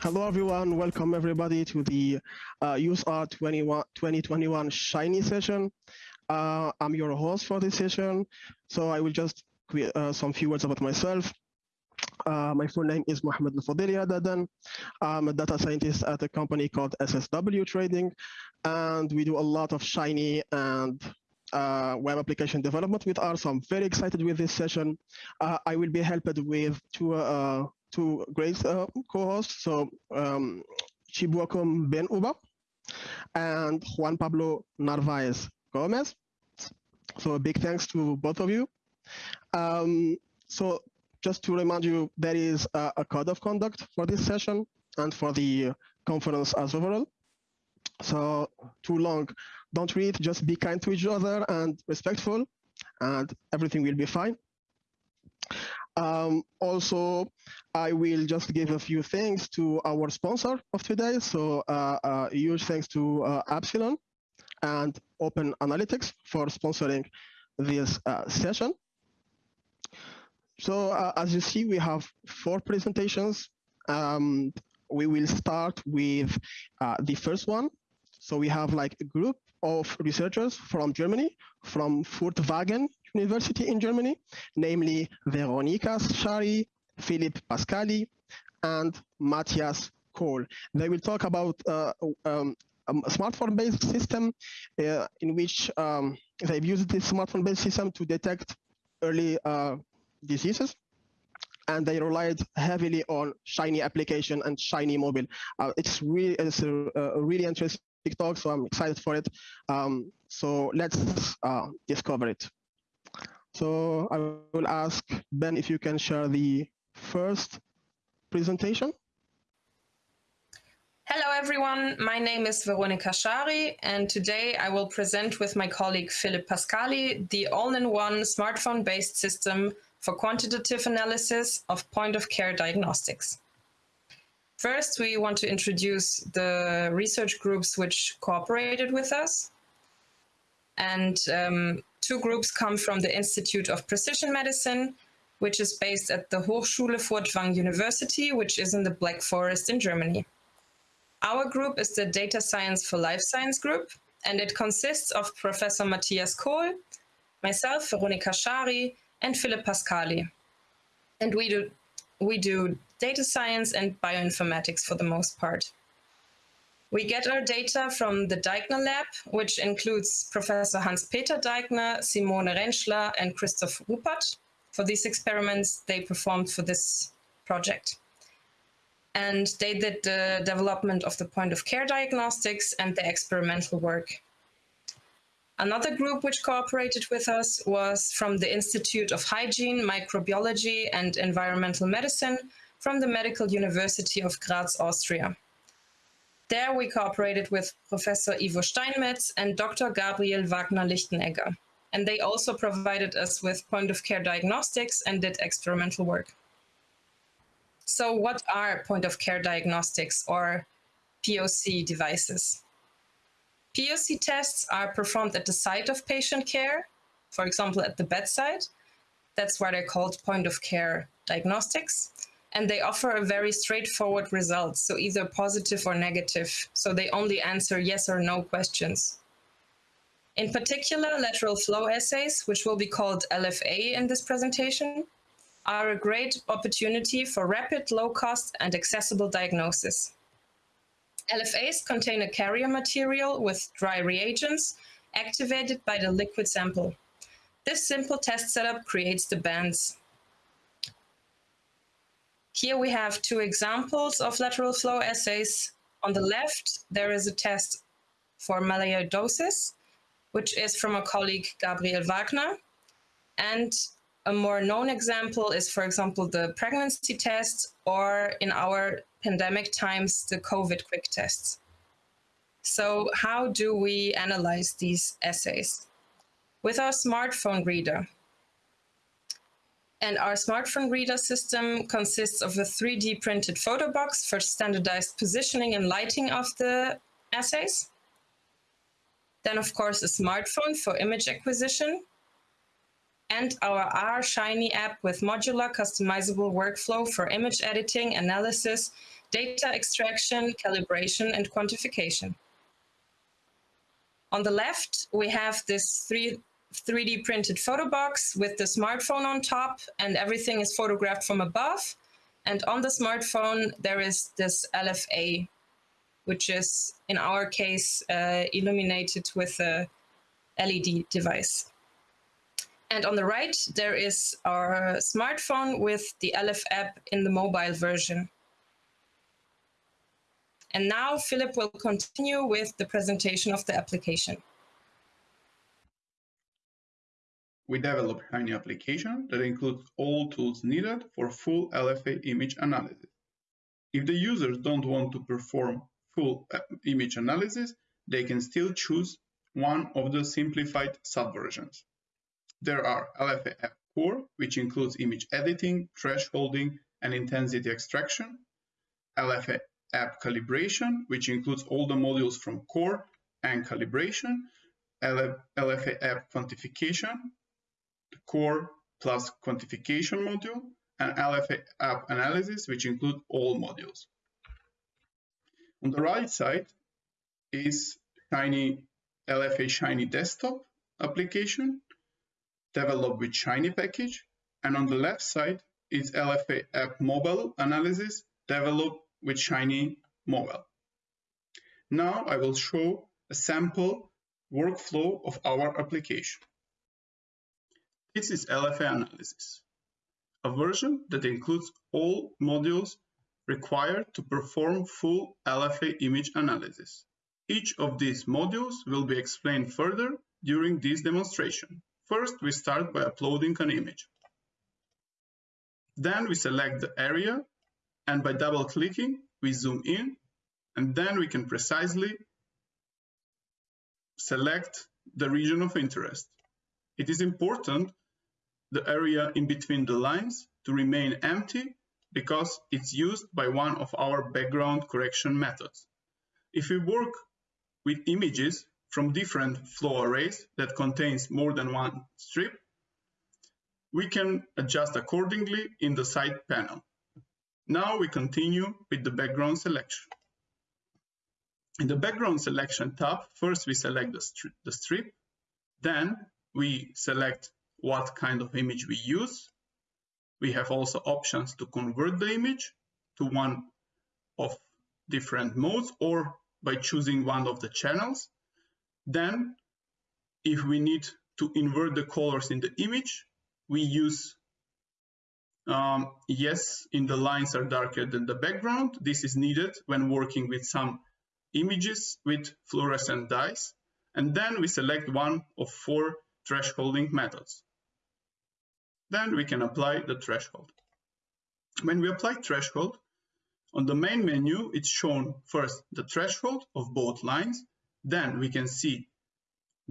Hello, everyone. Welcome, everybody, to the uh, UseR 2021 Shiny session. Uh, I'm your host for this session, so I will just create uh, some few words about myself. Uh, my full name is Mohamed El Fodil Ihaddaden. I'm a data scientist at a company called SSW Trading, and we do a lot of Shiny and uh, web application development with R, so I'm very excited with this session. Uh, I will be helped with two uh, two Grace uh, co-hosts, so um, Chibuakum Ben Uba and Juan Pablo Narvaez Gomez. So a big thanks to both of you. Um, so just to remind you, there is a, a, code of conduct for this session and for the conference as overall. So too long, don't read, just be kind to each other and respectful, and everything will be fine. Um, also, I will just give a few thanks to our sponsor of today. So uh, uh, huge thanks to uh, Epsilon and Open Analytics for sponsoring this uh, session. So uh, as you see, we have four presentations. Um, we will start with uh, the first one. So we have like a group of researchers from Germany, from Furtwangen University in Germany, namely Veronika Schary, Filip Paskali, and Matthias Kohl. They will talk about uh, um, a smartphone-based system uh, in which um, they've used this smartphone-based system to detect early uh, diseases and they relied heavily on Shiny application and Shiny mobile. Uh, it's really it's a, a, really interesting talk, so I'm excited for it. Um, so let's uh, discover it. So I will ask Ben if you can share the first presentation. Hello everyone, my name is Veronika Schary and today I will present with my colleague Filip Paskali the all-in-one smartphone-based system for quantitative analysis of point-of-care diagnostics. First, we want to introduce the research groups which cooperated with us. And um, two groups come from the Institute of Precision Medicine, which is based at the Hochschule Furtwangen University, which is in the Black Forest in Germany. Our group is the Data Science for Life Science group, and it consists of Professor Matthias Kohl, myself, Veronika Schary, and Filip Paskali. And we do, we do data science and bioinformatics for the most part. We get our data from the Deigner lab, which includes Professor Hans-Peter Deigner, Simone Rentschler, and Christoph Ruppert. For these experiments they performed for this project. And they did the development of the point of care diagnostics and the experimental work. Another group which cooperated with us was from the Institute of Hygiene, Microbiology and Environmental Medicine from the Medical University of Graz, Austria. There we cooperated with Professor Ivo Steinmetz and Dr. Gabriel Wagner-Lichtenegger. And they also provided us with point-of-care diagnostics and did experimental work. So what are point-of-care diagnostics or POC devices? POC tests are performed at the site of patient care, for example, at the bedside. That's why they're called point of care diagnostics. And they offer a very straightforward result, so either positive or negative. So they only answer yes or no questions. In particular, lateral flow assays, which will be called LFA in this presentation, are a great opportunity for rapid, low cost and accessible diagnosis. LFAs contain a carrier material with dry reagents activated by the liquid sample. This simple test setup creates the bands. Here we have two examples of lateral flow assays. On the left, there is a test for melioidosis, which is from a colleague, Gabriel Wagner. And a more known example is, for example, the pregnancy test, or in our pandemic times, the COVID quick tests. So how do we analyze these assays? With our smartphone reader. And our smartphone reader system consists of a 3D printed photo box for standardized positioning and lighting of the assays. Then, of course, a smartphone for image acquisition, and our R Shiny app with modular customizable workflow for image editing, analysis, data extraction, calibration, and quantification. On the left, we have this three, 3D printed photo box with the smartphone on top and everything is photographed from above. And on the smartphone, there is this LFA, which is in our case uh, illuminated with a LED device. And on the right, there is our smartphone with the LF app in the mobile version. And now Filip will continue with the presentation of the application. We developed Shiny application that includes all tools needed for full LFA image analysis. If the users don't want to perform full uh, image analysis, they can still choose one of the simplified subversions. There are LFA App Core, which includes image editing, thresholding, and intensity extraction, LFA app calibration, which includes all the modules from core and calibration, LFA app quantification, the core plus quantification module, and LFA app analysis, which include all modules. On the right side is Shiny LFA Shiny desktop application developed with Shiny package. And on the left side is LFA app mobile analysis developed with Shiny Mobile. Now I will show a sample workflow of our application. This is LFA analysis, a version that includes all modules required to perform full LFA image analysis. Each of these modules will be explained further during this demonstration. First, we start by uploading an image. Then we select the area and by double clicking we zoom in and then we can precisely select the region of interest. It is important the area in between the lines to remain empty because it's used by one of our background correction methods. If we work with images from different flow assays that contains more than one strip, we can adjust accordingly in the side panel. Now we continue with the background selection. In the background selection tab, first we select the, stri the strip, then we select what kind of image we use. We have also options to convert the image to one of different modes or by choosing one of the channels. Then, if we need to invert the colors in the image, we use um, yes, in the lines are darker than the background. This is needed when working with some images with fluorescent dyes. And then we select one of four thresholding methods. Then we can apply the threshold. When we apply threshold, on the main menu, it's shown first the threshold of both lines. Then we can see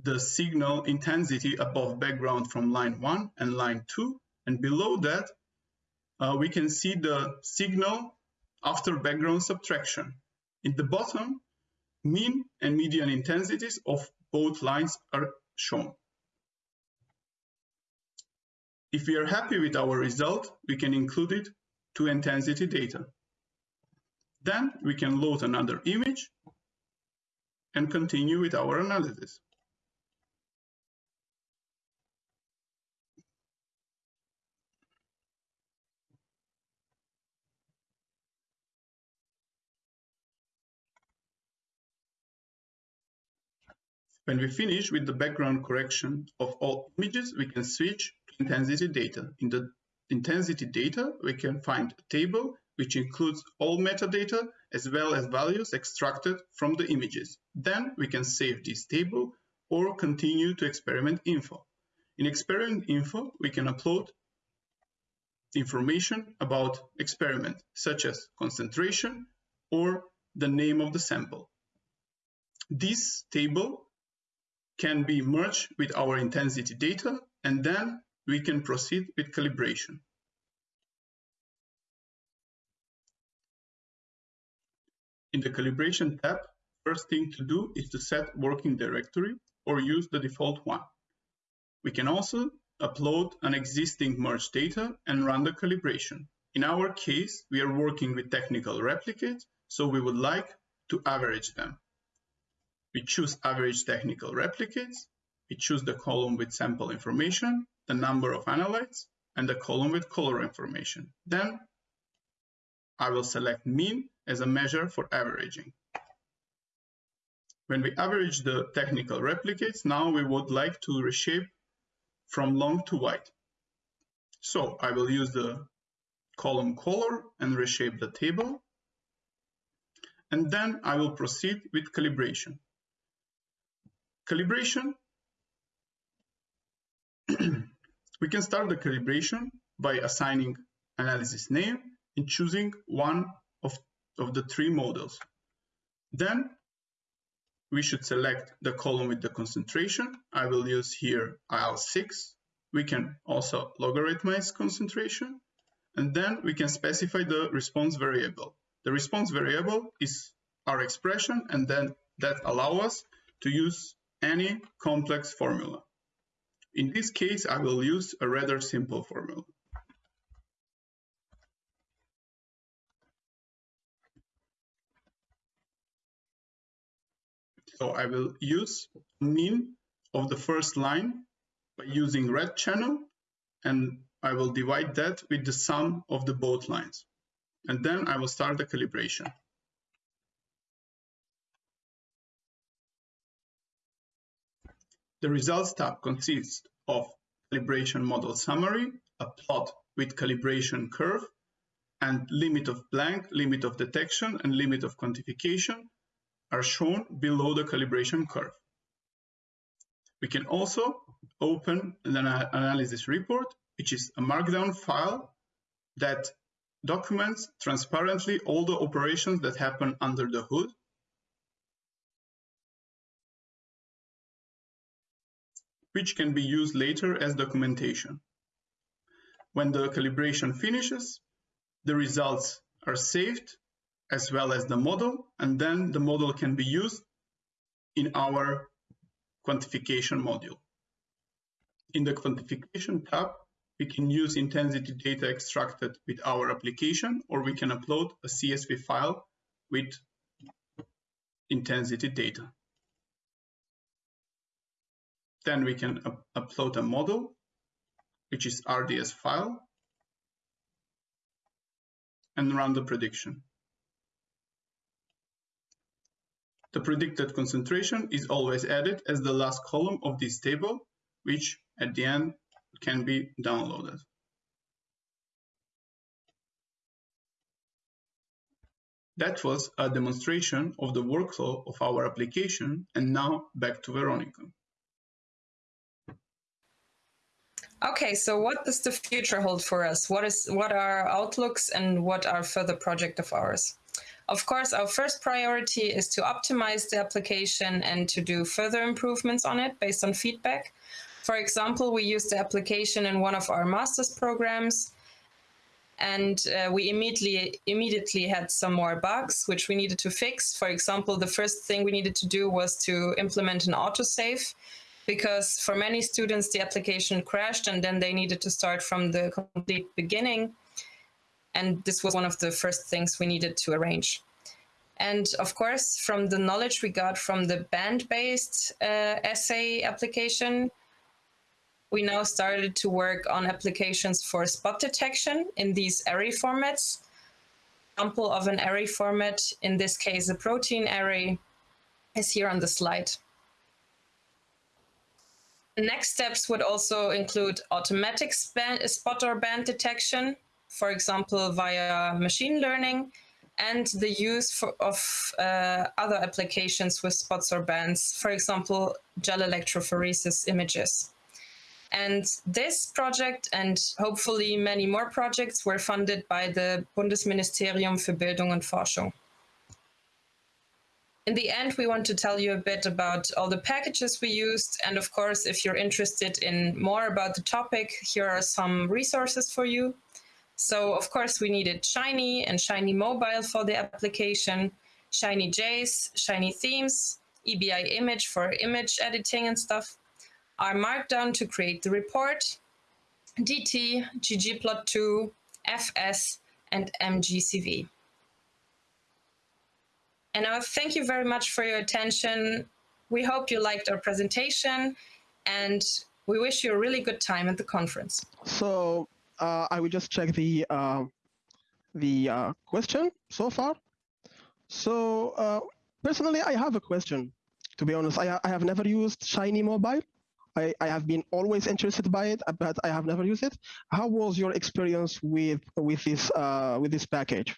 the signal intensity above background from line 1 and line 2. And below that, uh, we can see the signal after background subtraction. In the bottom, mean and median intensities of both lines are shown. If we are happy with our result, we can include it to intensity data. Then we can load another image and continue with our analysis. When we finish with the background correction of all images, we can switch intensity data. In the intensity data, we can find a table which includes all metadata as well as values extracted from the images. Then we can save this table or continue to experiment info. In experiment info, we can upload information about experiment, such as concentration or the name of the sample. This table can be merged with our intensity data, and then we can proceed with calibration. In the calibration tab, first thing to do is to set working directory or use the default one. We can also upload an existing merge data and run the calibration. In our case, we are working with technical replicates, so we would like to average them. We choose average technical replicates, we choose the column with sample information, the number of analytes, and the column with color information. Then I will select mean as a measure for averaging. When we average the technical replicates, now we would like to reshape from long to wide. So I will use the column color and reshape the table. And then I will proceed with calibration. Calibration, we can start the calibration by assigning analysis name and choosing one of, of the three models. Then we should select the column with the concentration. I will use here IL6. We can also logarithmize concentration. And then we can specify the response variable. The response variable is our expression, and then that allow us to use any complex formula. In this case, I will use a rather simple formula. So I will use mean of the first line by using red channel and I will divide that with the sum of the both lines. And then I will start the calibration. The results tab consists of calibration model summary, a plot with calibration curve, and limit of blank, limit of detection, and limit of quantification, are shown below the calibration curve. We can also open an analysis report, which is a markdown file that documents transparently all the operations that happen under the hood. Which can be used later as documentation. When the calibration finishes, the results are saved as well as the model, and then the model can be used in our quantification module. In the quantification tab, we can use intensity data extracted with our application, or we can upload a CSV file with intensity data. Then we can up upload a model, which is RDS file, and run the prediction. The predicted concentration is always added as the last column of this table, which at the end can be downloaded. That was a demonstration of the workflow of our application, and now back to Veronika. Okay, so what does the future hold for us? What is what are our outlooks and what are further project of ours? Of course, our first priority is to optimize the application and to do further improvements on it based on feedback. For example, we used the application in one of our master's programs and uh, we immediately immediately had some more bugs which we needed to fix. For example, the first thing we needed to do was to implement an autosave because for many students the application crashed and then they needed to start from the complete beginning and this was one of the first things we needed to arrange. And of course, from the knowledge we got from the band-based uh, assay application, we now started to work on applications for spot detection in these array formats. Example of an array format, in this case, a protein array, is here on the slide. Next steps would also include automatic spot or band detection, for example, via machine learning, and the use for, of uh, other applications with spots or bands, for example, gel electrophoresis images. And this project and hopefully many more projects were funded by the Bundesministerium für Bildung und Forschung. In the end, we want to tell you a bit about all the packages we used. And of course, if you're interested in more about the topic, here are some resources for you. So of course we needed Shiny and Shiny Mobile for the application, Shiny JS, Shiny Themes, EBImage for image editing and stuff, R Markdown to create the report, DT, ggplot2, FS, and MGCV. And now thank you very much for your attention. We hope you liked our presentation and we wish you a really good time at the conference. So uh, I will just check the uh, the uh, question so far. So uh, personally, I have a question. To be honest, I, I have never used Shiny Mobile. I, I have been always interested by it, but I have never used it. How was your experience with with this uh, with this package?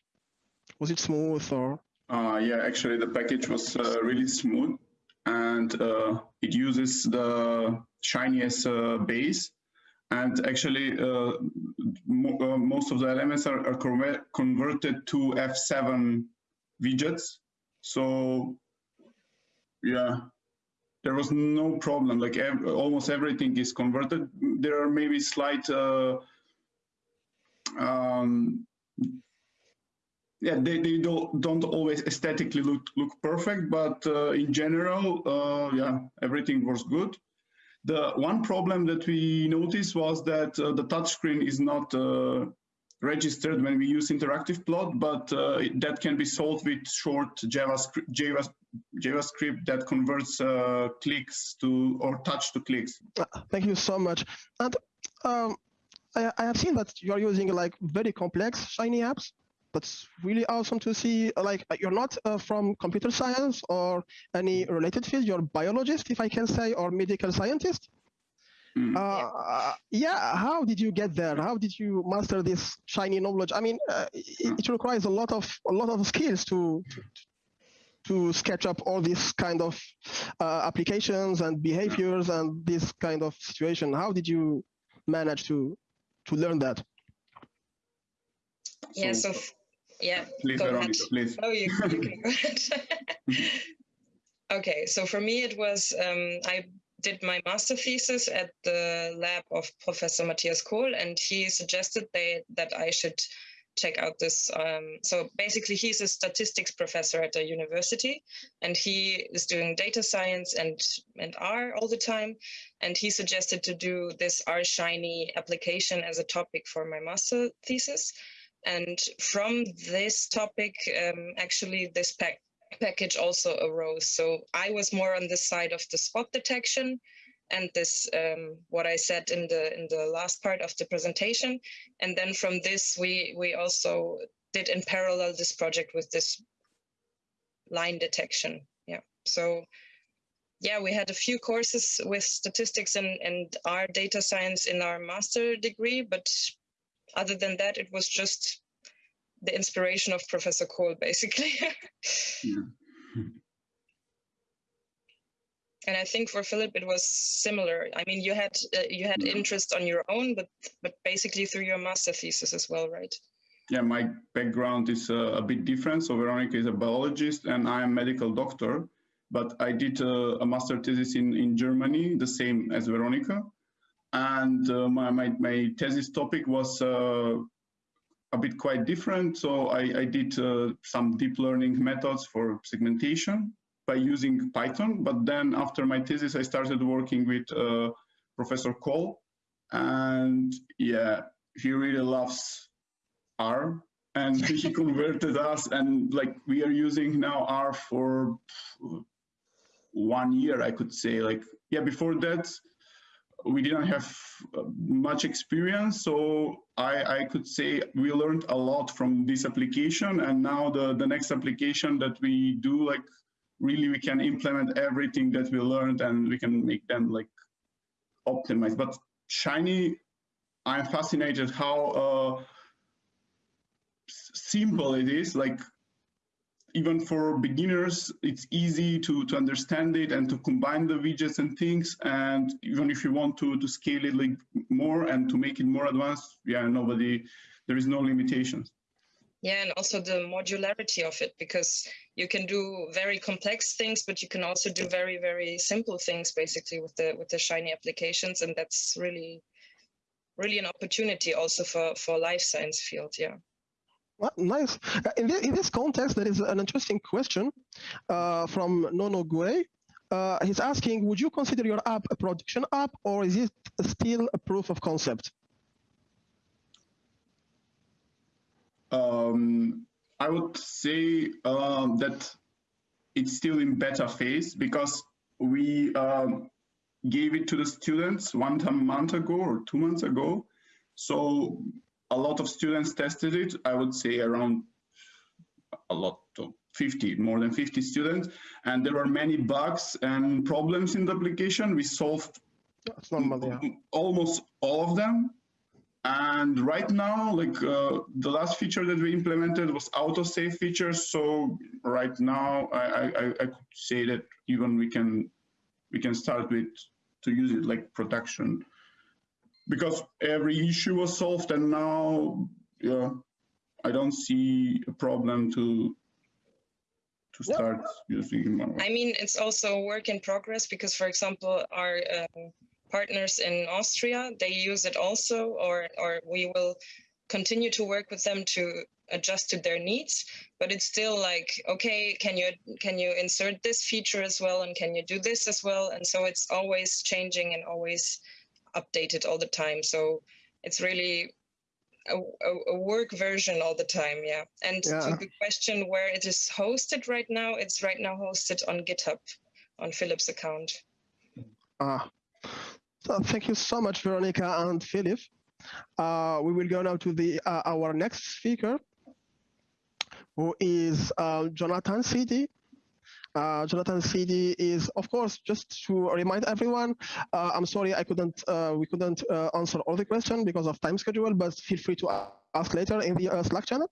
Was it smooth or? Uh, yeah, actually, the package was uh, really smooth, and uh, it uses the Shiny as a base. And actually, uh, mo uh, most of the elements are, are converted to F7 widgets. So, yeah, there was no problem. Like ev almost everything is converted. There are maybe slight uh, um, yeah, they, they don't, don't always aesthetically look, look perfect, but uh, in general, uh, yeah, everything was good. The one problem that we noticed was that uh, the touchscreen is not uh, registered when we use interactive plot, but uh, that can be solved with short JavaScript, JavaScript that converts uh, clicks to or touch to clicks. Thank you so much. And um, I, I have seen that you are using like very complex Shiny apps that's really awesome to see. Like you're not uh, from computer science or any related field. You're a biologist, if I can say, or medical scientist. Mm. Uh, yeah. How did you get there? How did you master this shiny knowledge? I mean, uh, it, it, requires a lot of a lot of skills to to, to sketch up all these kind of uh, applications and behaviors and this kind of situation. How did you manage to to learn that? Yeah, so yeah. Please, Veronika, ahead. please. Oh, you, you can go ahead. okay, so for me, it was um, I did my master thesis at the lab of Professor Matthias Kohl, and he suggested they, that I should check out this. Um, so basically, he's a statistics professor at a university, and he is doing data science and and R all the time. And he suggested to do this R Shiny application as a topic for my master thesis. And from this topic, um, actually, this pack package also arose. So I was more on the side of the spot detection and this um, what I said in the in the last part of the presentation. And then from this, we we also did in parallel this project with this line detection. Yeah. So yeah, we had a few courses with statistics and, and our data science in our master degree, but other than that, it was just the inspiration of Professor Kohl, basically. yeah. And I think for Filip it was similar. I mean, you had uh, you had interest on your own, but but basically through your master thesis as well, right? Yeah, my background is uh, a bit different. So Veronika is a biologist, and I am a medical doctor. But I did uh, a master thesis in in Germany, the same as Veronika and uh, my, my, my, thesis topic was uh, a bit quite different. So I, I did uh, some deep learning methods for segmentation by using Python. But then after my thesis, I started working with uh, Professor Kohl. And yeah, he really loves R. And he converted us and like we are using now R for one year, I could say. Like, yeah, before that, we didn't have uh, much experience, so I, I could say we learned a lot from this application. And now the, the next application that we do, like really we can implement everything that we learned and we can make them like optimized. But Shiny, I'm fascinated how uh, simple it is. Like even for beginners, it's easy to, to understand it and to combine the widgets and things. And even if you want to, to scale it like more and to make it more advanced, yeah, nobody, there is no limitations. Yeah, and also the modularity of it, because you can do very complex things, but you can also do very, very simple things basically with the with the Shiny applications. And that's really, really an opportunity also for, for life science field, yeah. Well, nice. Uh, in, this, in this context, there is an interesting question uh, from Nono Gue. Uh, he's asking, would you consider your app a production app or is it still a proof of concept? um, I would say um, that it's still in beta phase because we um, gave it to the students one month ago or two months ago. So a lot of students tested it. I would say around a lot of 50, more than 50 students. And there were many bugs and problems in the application. We solved normal, yeah. almost all of them. And right now, like uh, the last feature that we implemented was autosave features. So right now, I, I, I could say that even we can we can start with to use it like production because every issue was solved and now yeah i don't see a problem to to start yeah. using i mean it's also a work in progress because for example our um, partners in austria they use it also or or we will continue to work with them to adjust to their needs but it's still like okay can you can you insert this feature as well and can you do this as well and so it's always changing and always updated all the time. So it's really a, a, a work version all the time yeah. And yeah. to the question where it is hosted right now it's right now hosted on github on filip's account. Ah. So thank you so much veronika and philip. Uh, we will go now to the uh, our next speaker who is uh, Jonathan Sidi. Uh, Jonathan Sidi is, of course, just to remind everyone, uh, I'm sorry I couldn't, uh, we couldn't uh, answer all the questions because of time schedule, but feel free to ask later in the uh, Slack channel.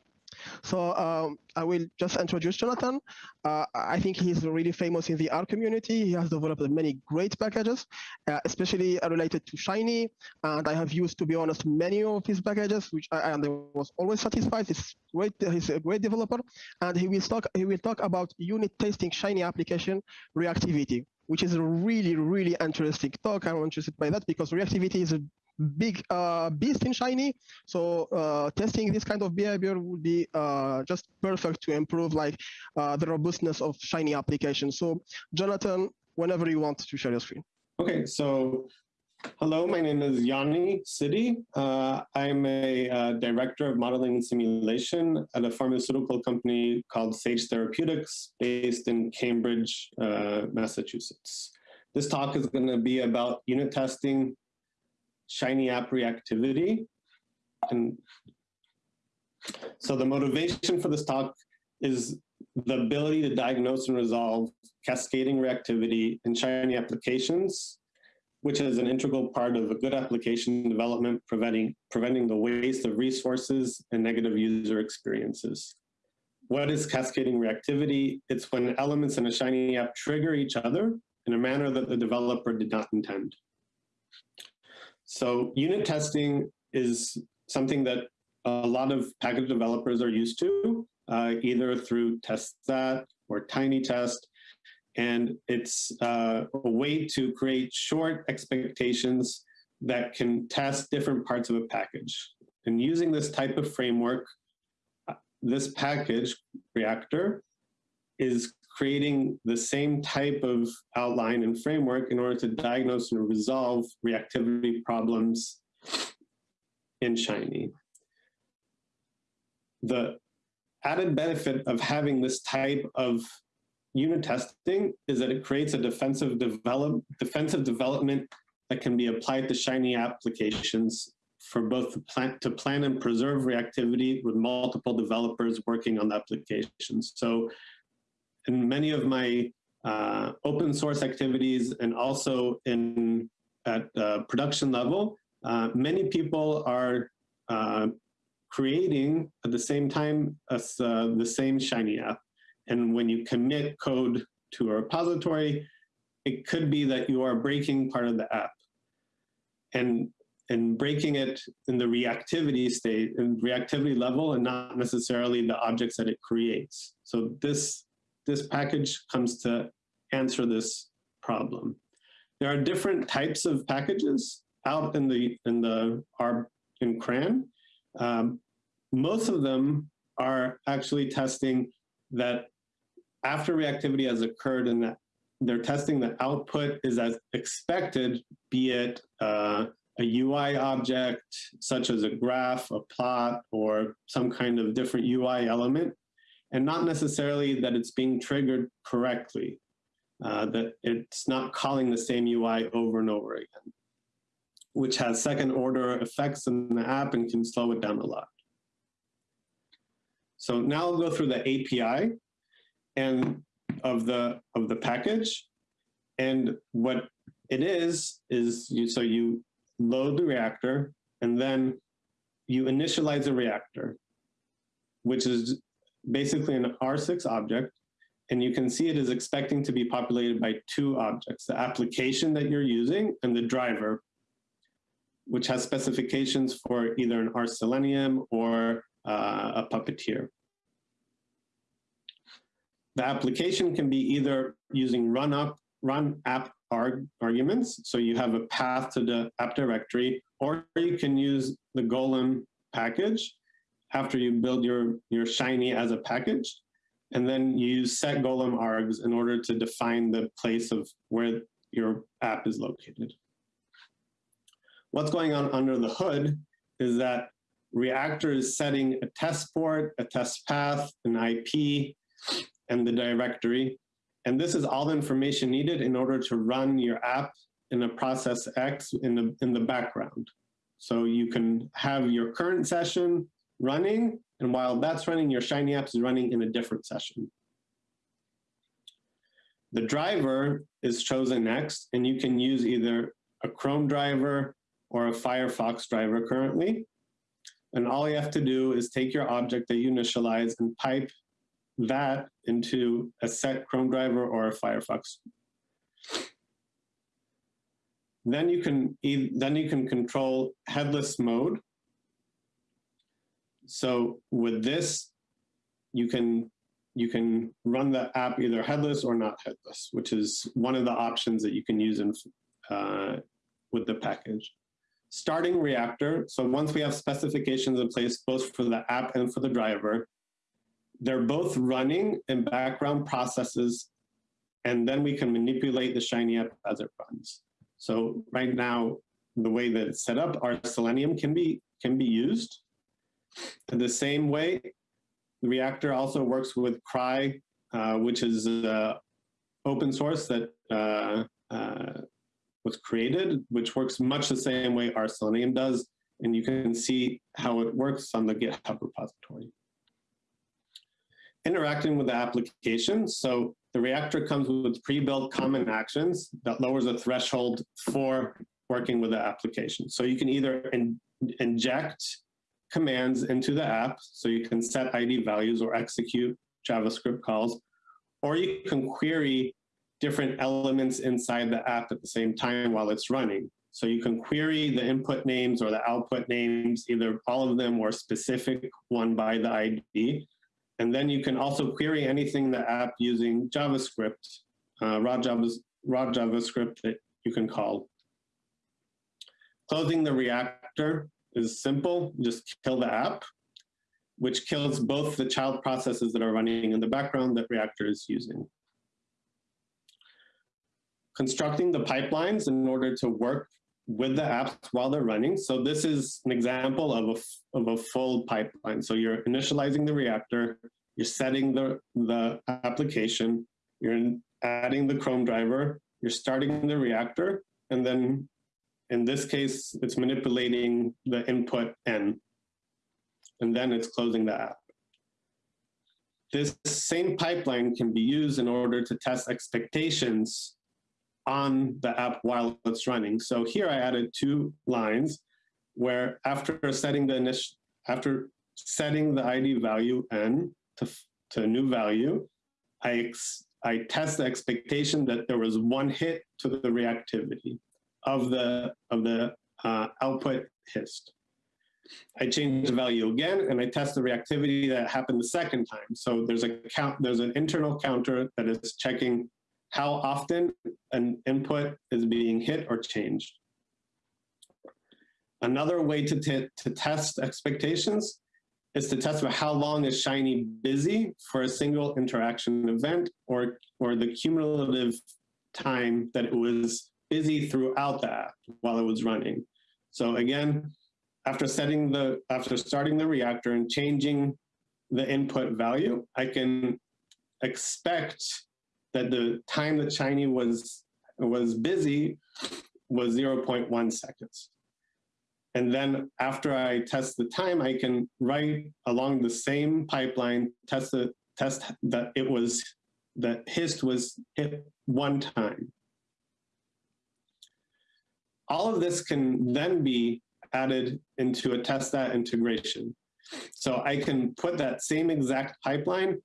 So um, I will just introduce Jonathan. Uh, I think he's really famous in the R community. He has developed many great packages, uh, especially related to Shiny. And I have used, to be honest, many of his packages, which I, I was always satisfied. He's great. He's a great developer, and he will talk. He will talk about unit testing Shiny application reactivity which is a really, really interesting talk. I'm interested by that because reactivity is a big uh, beast in Shiny. So uh, testing this kind of behavior would be uh, just perfect to improve like uh, the robustness of Shiny applications. So Jonathan, whenever you want to share your screen. Okay, so hello, my name is Yoni Sidi. Uh, I'm a uh, director of modeling and simulation at a pharmaceutical company called Sage Therapeutics based in Cambridge, Massachusetts. This talk is going to be about unit testing Shiny app reactivity. And so the motivation for this talk is the ability to diagnose and resolve cascading reactivity in Shiny applications, which is an integral part of a good application development, preventing, preventing the waste of resources and negative user experiences. What is cascading reactivity? It's when elements in a Shiny app trigger each other in a manner that the developer did not intend. So unit testing is something that a lot of package developers are used to, uh, either through testthat or TinyTest. And it's uh, a way to create short expectations that can test different parts of a package. And using this type of framework, uh, this package, Reactor, is creating the same type of outline and framework in order to diagnose and resolve reactivity problems in Shiny. The added benefit of having this type of unit testing is that it creates a defensive, develop, defensive development that can be applied to Shiny applications for both the plan, to plan and preserve reactivity with multiple developers working on the applications. So in many of my uh, open source activities and also in at production level, uh, many people are uh, creating at the same time as uh, the same Shiny app. And when you commit code to a repository, it could be that you are breaking part of the app. And and breaking it in the reactivity state and reactivity level and not necessarily the objects that it creates. So this this package comes to answer this problem. There are different types of packages out in the in the R in CRAN. Um, most of them are actually testing that after reactivity has occurred and that they're testing the output is as expected, be it uh, a UI object, such as a graph, a plot, or some kind of different UI element, and not necessarily that it's being triggered correctly, uh, that it's not calling the same UI over and over again, which has second order effects in the app and can slow it down a lot. So now I'll go through the API and of the of the package. And what it is, is you so you load the reactor and then you initialize the reactor, which is basically an R6 object. And you can see it is expecting to be populated by two objects, the application that you're using and the driver, which has specifications for either an RSelenium or uh, a Puppeteer. The application can be either using run up, run app arg arguments. So you have a path to the app directory, or you can use the Golem package after you build your, your Shiny as a package. And then you use set Golem args in order to define the place of where your app is located. What's going on under the hood is that Reactor is setting a test port, a test path, an IP, and the directory. And this is all the information needed in order to run your app in a processx in the, in the background. So you can have your current session running, and while that's running, your Shiny apps is running in a different session. The driver is chosen next, and you can use either a Chrome driver or a Firefox driver currently. And all you have to do is take your object that you initialize and pipe that into a set Chrome driver or a Firefox. Then you can then you can control headless mode. So with this, you can you can run the app either headless or not headless, which is one of the options that you can use in uh, with the package. Starting Reactor, so once we have specifications in place both for the app and for the driver, they're both running in background processes, and then we can manipulate the Shiny app as it runs. So right now, the way that it's set up, RSelenium can be can be used. In the same way, the reactor also works with Cry, uh, which is uh, open source that uh, uh, was created, which works much the same way RSelenium does. And you can see how it works on the GitHub repository interacting with the application. So the reactor comes with pre-built common actions that lowers the threshold for working with the application. So you can either in, inject commands into the app, so you can set ID values or execute JavaScript calls, or you can query different elements inside the app at the same time while it's running. So you can query the input names or the output names, either all of them or specific one by the ID. And then you can also query anything in the app using JavaScript, uh, raw, raw JavaScript that you can call. Closing the reactor is simple, just kill the app, which kills both the child processes that are running in the background that Reactor is using. Constructing the pipelines in order to work with the apps while they're running. So this is an example of a, of a full pipeline. So you're initializing the reactor, you're setting the, the application, you're adding the Chrome driver, you're starting the reactor, and then in this case, it's manipulating the input N, and then it's closing the app. This same pipeline can be used in order to test expectations on the app while it's running. So here I added two lines where after setting the initial, after setting the ID value n to, to a new value, I, I test the expectation that there was one hit to the reactivity of the, of the uh, output hist. I change the value again and I test the reactivity that happened the second time. So there's a count, there's an internal counter that is checking how often an input is being hit or changed. Another way to, to test expectations is to test for how long is Shiny busy for a single interaction event or, or the cumulative time that it was busy throughout the app while it was running. So again, after setting the, after starting the reactor and changing the input value, I can expect that the time that Shiny was, was busy was 0.1 seconds. And then after I test the time, I can write along the same pipeline, test the test that it was, that HIST was hit one time. All of this can then be added into a testthat integration. So I can put that same exact pipeline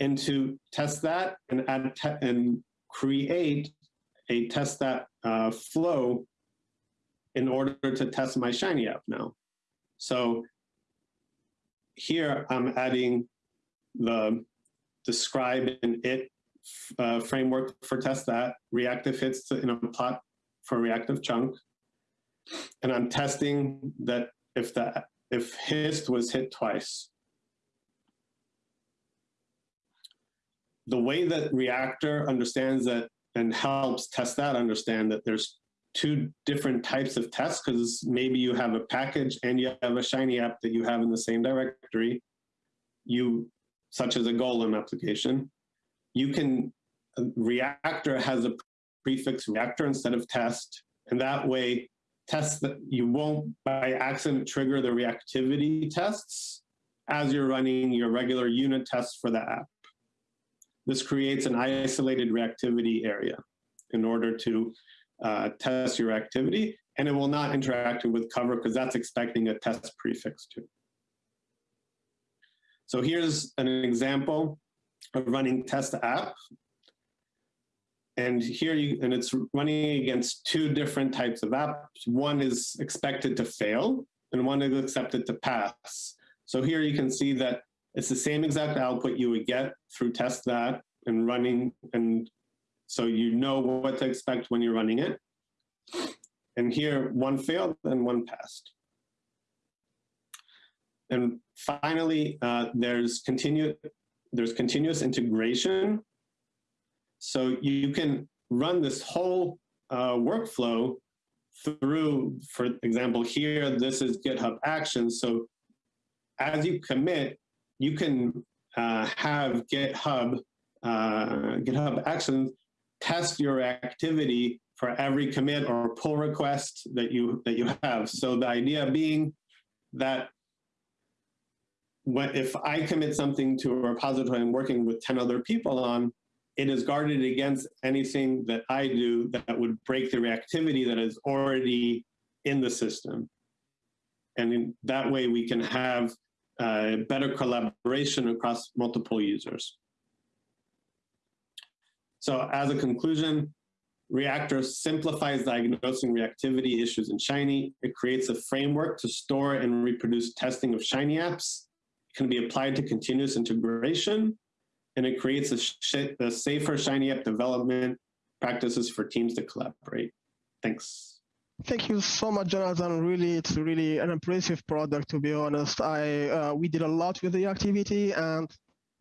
into testthat and add and create a testthat uh, flow in order to test my Shiny app now. So here I'm adding the describe and it uh, framework for testthat, reactive hits in a plot for reactive chunk. And I'm testing that if that if hist was hit twice. The way that reactor understands that and helps testthat understand that there's two different types of tests because maybe you have a package and you have a Shiny app that you have in the same directory, you such as a Golem application. You can, reactor has a prefix reactor instead of test, and that way testthat you won't by accident trigger the reactivity tests as you're running your regular unit tests for the app. This creates an isolated reactivity area in order to uh, test your activity, and it will not interact with covr because that's expecting a test prefix too. So here's an example of running test app. And here you, and it's running against two different types of apps. One is expected to fail and one is expected to pass. So here you can see that it's the same exact output you would get through testthat and running and so you know what to expect when you're running it. And here, one failed and one passed. And finally, uh, there's, continu there's continuous integration. So you can run this whole uh, workflow through, for example, here, this is GitHub Actions. So as you commit, you can uh, have GitHub, uh, GitHub Actions test your activity for every commit or pull request that you that you have. So the idea being that when, if I commit something to a repository I'm working with 10 other people on, it is guarded against anything that I do that would break the reactivity that is already in the system. And in that way we can have uh, better collaboration across multiple users. So as a conclusion, Reactor simplifies diagnosing reactivity issues in Shiny. It creates a framework to store and reproduce testing of Shiny apps. It can be applied to continuous integration, and it creates a, a safer Shiny app development practices for teams to collaborate. Thanks. Thank you so much, Jonathan. Really, it's really an impressive product, to be honest. I uh, We did a lot with the activity, and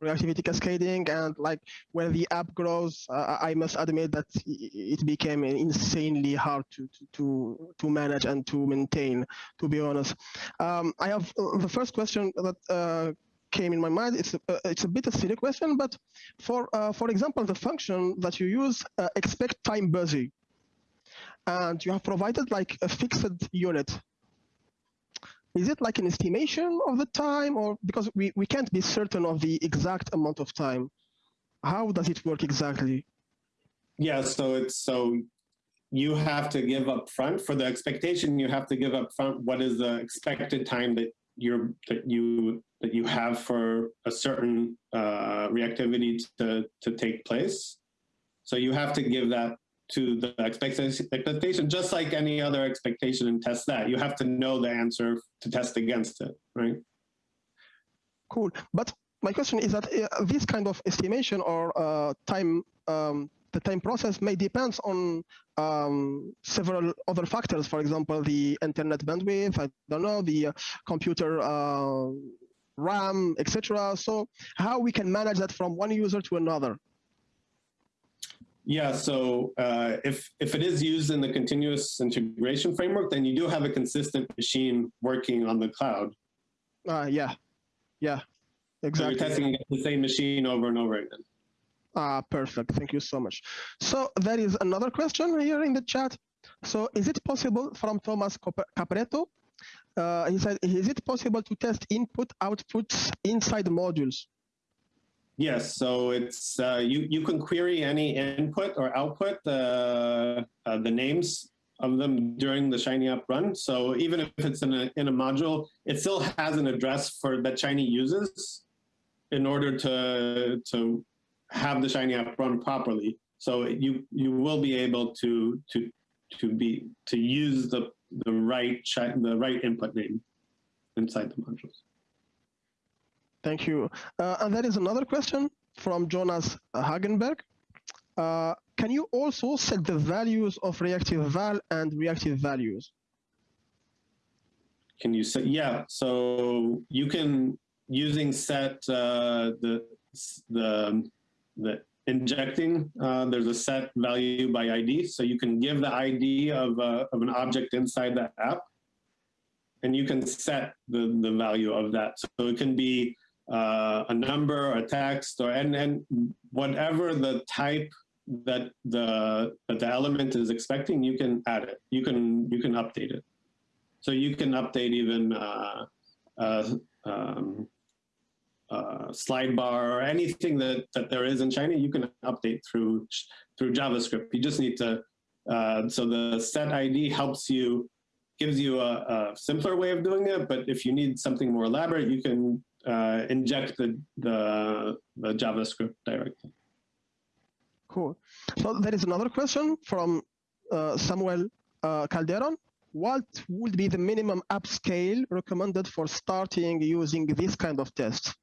reactivity cascading and like when the app grows uh, i must admit that it became insanely hard to to to manage and to maintain to be honest um, i have uh, the first question that uh, came in my mind it's a, uh, it's a bit a silly question but for uh, for example the function that you use uh, expect time busy and you have provided like a fixed unit. Is it like an estimation of the time or because we, we can't be certain of the exact amount of time. How does it work exactly? Yeah so it's so you have to give up front for the expectation you have to give up front what is the expected time that you're that you that you have for a certain uh, reactivity to to take place so you have to give that to the expectation, just like any other expectation and testthat. You have to know the answer to test against it, right? Cool. But my question is that uh, this kind of estimation or uh, time, um, the time process may depend on um, several other factors. For example, the internet bandwidth, I don't know, the uh, computer uh, RAM, etc. So how we can manage that from one user to another? Yeah, so uh, if if it is used in the continuous integration framework, then you do have a consistent machine working on the cloud. Uh, yeah, yeah, exactly. So you're testing the same machine over and over again. Ah, perfect. Thank you so much. So there is another question here in the chat. So is it possible from Thomas Capretto? Uh, he said, is it possible to test input outputs inside modules? Yes, so it's uh, you you can query any input or output, uh, uh, the names of them during the Shiny app run. So even if it's in a in a module, it still has an address for that Shiny uses in order to to have the Shiny app run properly. So you you will be able to to to be to use the the right the right input name inside the modules. Thank you. Uh, and there is another question from Jonas Hagenberg. Uh, can you also set the values of reactive val and reactive values? Can you say, yeah, so you can, using set, uh, the, the, the injecting, uh, there's a set value by ID. So you can give the ID of, uh, of an object inside the app and you can set the, the value of that. So it can be uh, a number, a text, or and, and whatever the type that the that the element is expecting, you can add it. You can you can update it. So you can update even uh, uh, um, uh, slide bar or anything that, that there is in Shiny, you can update through through JavaScript. You just need to. Uh, so the set ID helps you, gives you a, a simpler way of doing it. But if you need something more elaborate, you can uh, inject the, the the JavaScript directly. Cool. So there is another question from uh, Samuel uh, Calderon. What would be the minimum app scale recommended for starting using this kind of test?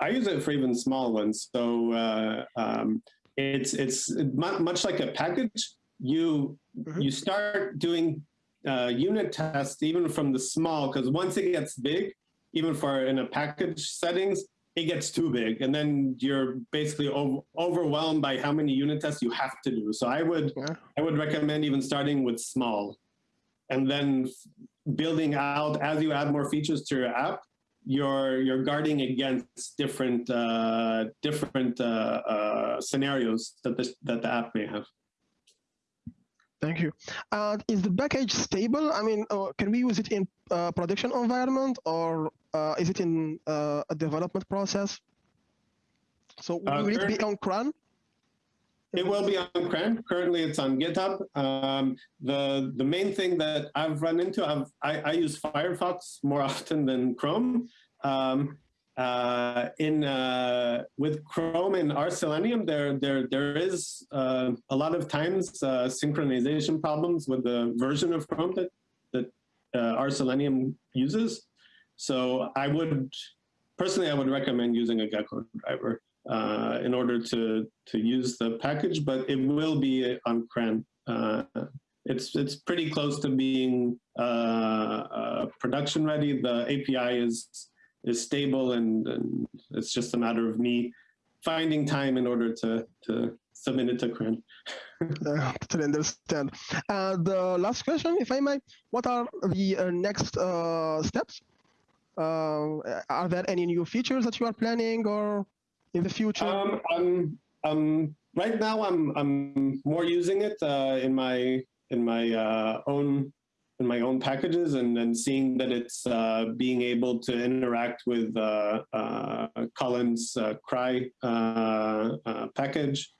I use it for even small ones. So uh, um, it's it's much like a package. You Mhm. you start doing uh, unit tests even from the small because once it gets big, even for in a package settings, it gets too big, and then you're basically ov- overwhelmed by how many unit tests you have to do. So I would Yeah. I would recommend even starting with small, and then building out as you add more features to your app you're you're guarding against different uh, different uh, uh, scenarios that the that the app may have. Thank you. Is the package stable? I mean, uh, can we use it in uh, production environment or uh, is it in uh, a development process? So will it be on CRAN? It will be on CRAN. Currently, it's on GitHub. Um, the the main thing that I've run into, I've, I, I use Firefox more often than Chrome. Um, uh, in uh, with Chrome and RSelenium, there there there is uh, a lot of times uh, synchronization problems with the version of Chrome that that uh, RSelenium uses. So I would personally, I would recommend using a Gecko driver uh, in order to to use the package, but it will be on CRAN. Uh, it's it's pretty close to being uh, uh, production ready. The API is is stable, and, and it's just a matter of me finding time in order to to submit it to CRAN. Uh, understand. And the last question, if I may, what are the uh, next uh, steps? Uh, are there any new features that you are planning or in the future? Um, I'm, um, right now I'm, I'm more using it uh, in my in my uh, own in my own packages and then seeing that it's uh, being able to interact with uh, uh, Colin's uh, crrry uh, uh, package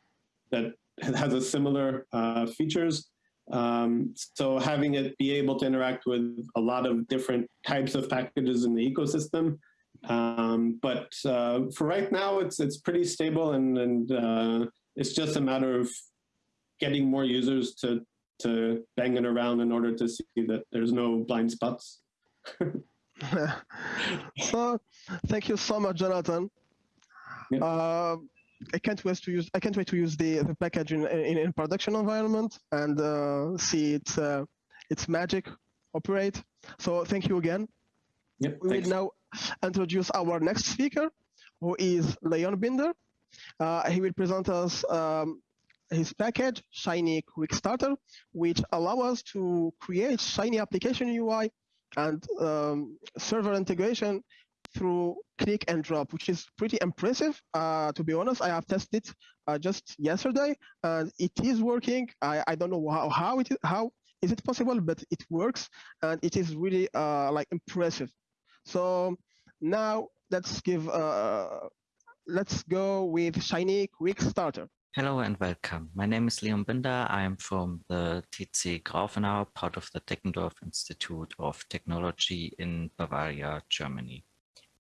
that has a similar features. Um, so having it be able to interact with a lot of different types of packages in the ecosystem um, but uh, for right now, it's it's pretty stable, and and uh, it's just a matter of getting more users to to bang it around in order to see that there's no blind spots. so, thank you so much, Jonathan. Yeah. Uh, I can't wait to use. I can't wait to use the, the package in, in in production environment and uh, see its uh, its magic operate. So thank you again. Yep, We will now introduce our next speaker, who is Leon Binder. Uh, he will present us um, his package, Shiny Quick Starter, which allow us to create Shiny application UI and um, server integration through click and drop, which is pretty impressive. Uh, to be honest, I have tested it uh, just yesterday, and it is working. I, I don't know how, how it is, how is it possible, but it works, and it is really uh, like impressive. So now let's give uh, let's go with Shiny Quick Starter. Hello and welcome. My name is Leon Binder. I am from the TC Grafenau, part of the Deggendorf Institute of Technology in Bavaria, Germany.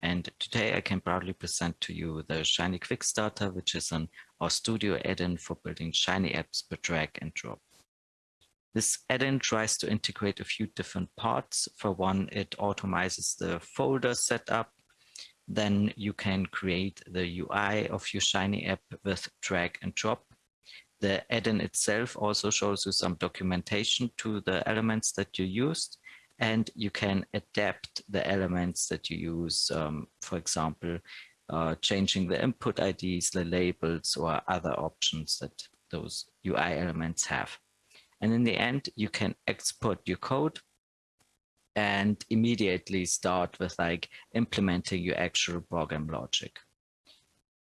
And today I can proudly present to you the Shiny Quick Starter, which is an RStudio add-in for building Shiny apps per drag and drop. This add-in tries to integrate a few different parts. For one, it automizes the folder setup. Then you can create the UI of your Shiny app with drag and drop. The add-in itself also shows you some documentation to the elements that you used, and you can adapt the elements that you use, um, for example, uh, changing the input IDs, the labels, or other options that those UI elements have. And in the end, you can export your code and immediately start with like implementing your actual program logic.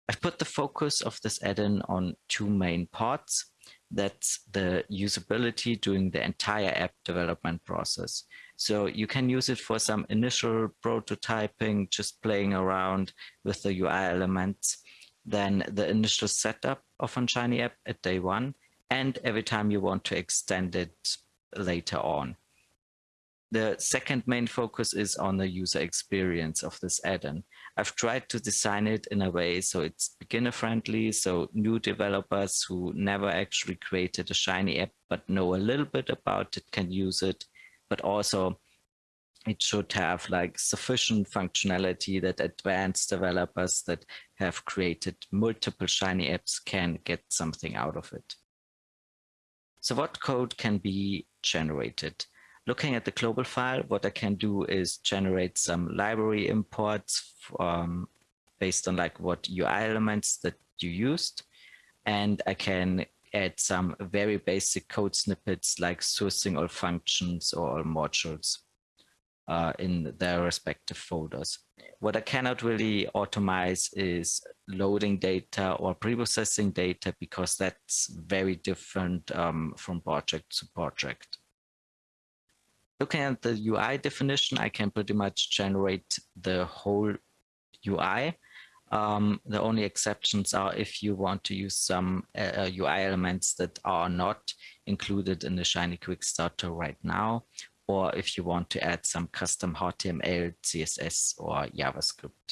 I've put the focus of this add-in on two main parts. That's the usability during the entire app development process. So you can use it for some initial prototyping, just playing around with the UI elements, then the initial setup of a Shiny app at day one, and every time you want to extend it later on. The second main focus is on the user experience of this add-in. I've tried to design it in a way so it's beginner friendly, so new developers who never actually created a Shiny app but know a little bit about it can use it, but also it should have like sufficient functionality that advanced developers that have created multiple Shiny apps can get something out of it. So what code can be generated? Looking at the global file, what I can do is generate some library imports um, based on like what UI elements that you used. And I can add some very basic code snippets like sourcing all functions or all modules uh, in their respective folders. What I cannot really automate is loading data or preprocessing data because that's very different um, from project to project. Looking at the UI definition, I can pretty much generate the whole UI. Um, the only exceptions are if you want to use some uh, UI elements that are not included in the Shiny Quick Starter right now, or if you want to add some custom HTML, CSS, or JavaScript.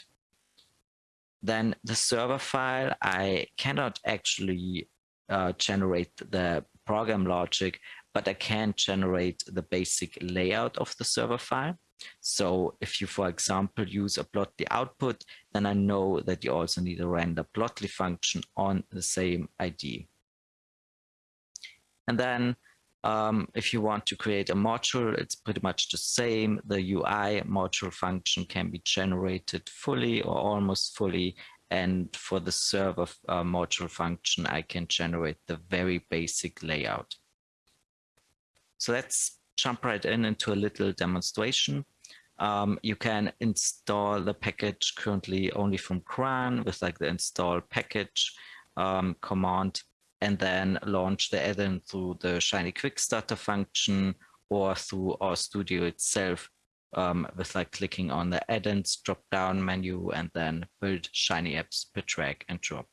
Then the server file, I cannot actually uh, generate the program logic, but I can generate the basic layout of the server file. So if you, for example, use a plotly output, then I know that you also need a render plotly function on the same ID. And then um, if you want to create a module, it's pretty much the same. The UI module function can be generated fully or almost fully. And for the server uh, module function, I can generate the very basic layout. So let's jump right in into a little demonstration. Um, you can install the package currently only from CRAN with like the install package um, command and then launch the add-in through the Shiny Quick Starter function or through RStudio itself um, with like clicking on the add-ins drop-down menu and then build Shiny apps per drag and drop.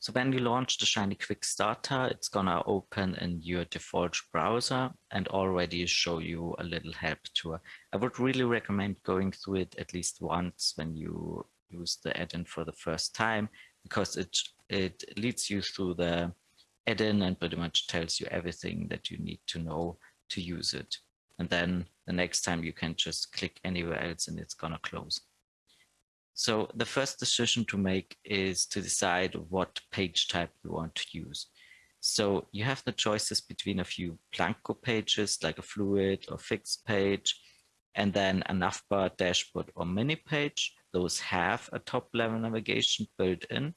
So when you launch the Shiny Quick Starter, it's gonna open in your default browser and already show you a little help tour. I would really recommend going through it at least once when you use the add-in for the first time because it it leads you through the add-in and pretty much tells you everything that you need to know to use it. And then the next time you can just click anywhere else and it's gonna close. So the first decision to make is to decide what page type you want to use. So you have the choices between a few Blanco pages like a fluid or fixed page, and then a navbar, dashboard or mini page, those have a top level navigation built in.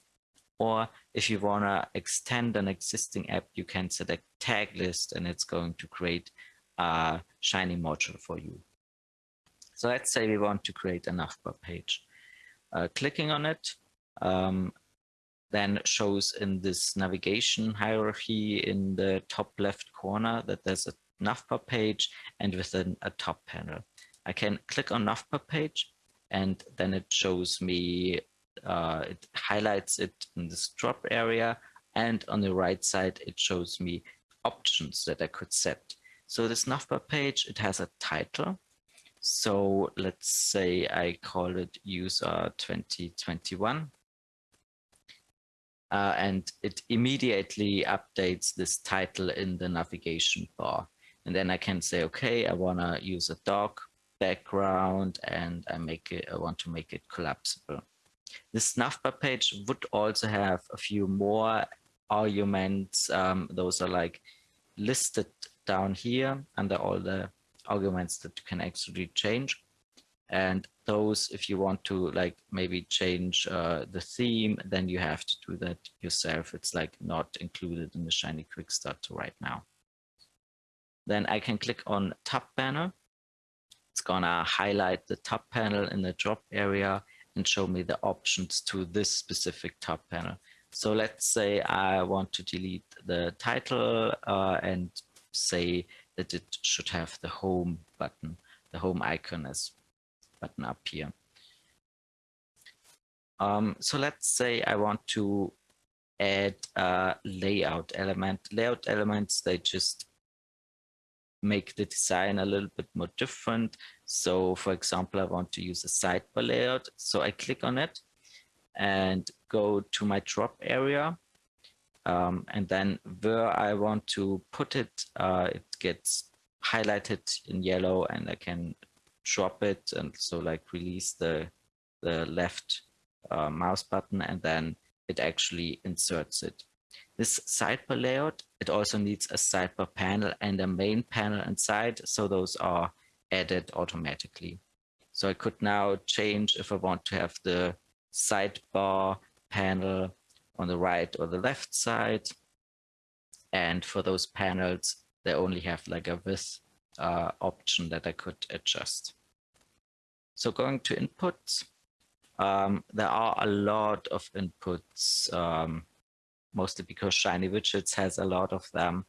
Or if you want to extend an existing app, you can select tag list and it's going to create a Shiny module for you. So let's say we want to create a navbar page. Uh, clicking on it um, then shows in this navigation hierarchy in the top left corner that there's a navbar page and within a top panel. I can click on navbar page and then it shows me, uh, it highlights it in this drop area and on the right side it shows me options that I could set. So this navbar page, it has a title. So let's say I call it user 2021 uh, and it immediately updates this title in the navigation bar. And then I can say, okay, I want to use a dog background and I make it, I want to make it collapsible. This navbar page would also have a few more arguments. Um, those are like listed down here under all the arguments that you can actually change. And those, if you want to like maybe change uh, the theme, then you have to do that yourself. It's like not included in the Shiny Quick Starter right now. Then I can click on Tab Panel. It's gonna highlight the tab panel in the drop area and show me the options to this specific tab panel. So let's say I want to delete the title uh, and say that it should have the home button, the home icon as button up here. Um, so let's say I want to add a layout element. Layout elements, they just make the design a little bit more different. So for example, I want to use a sidebar layout. So I click on it and go to my drop area. Um, and then where I want to put it, uh, it gets highlighted in yellow and I can drop it and so like release the the left uh, mouse button and then it actually inserts it. This sidebar layout, it also needs a sidebar panel and a main panel inside. So those are added automatically. So I could now change if I want to have the sidebar panel on the right or the left side. And for those panels, they only have like a width uh, option that I could adjust. So going to inputs, um, there are a lot of inputs, um, mostly because Shiny Widgets has a lot of them.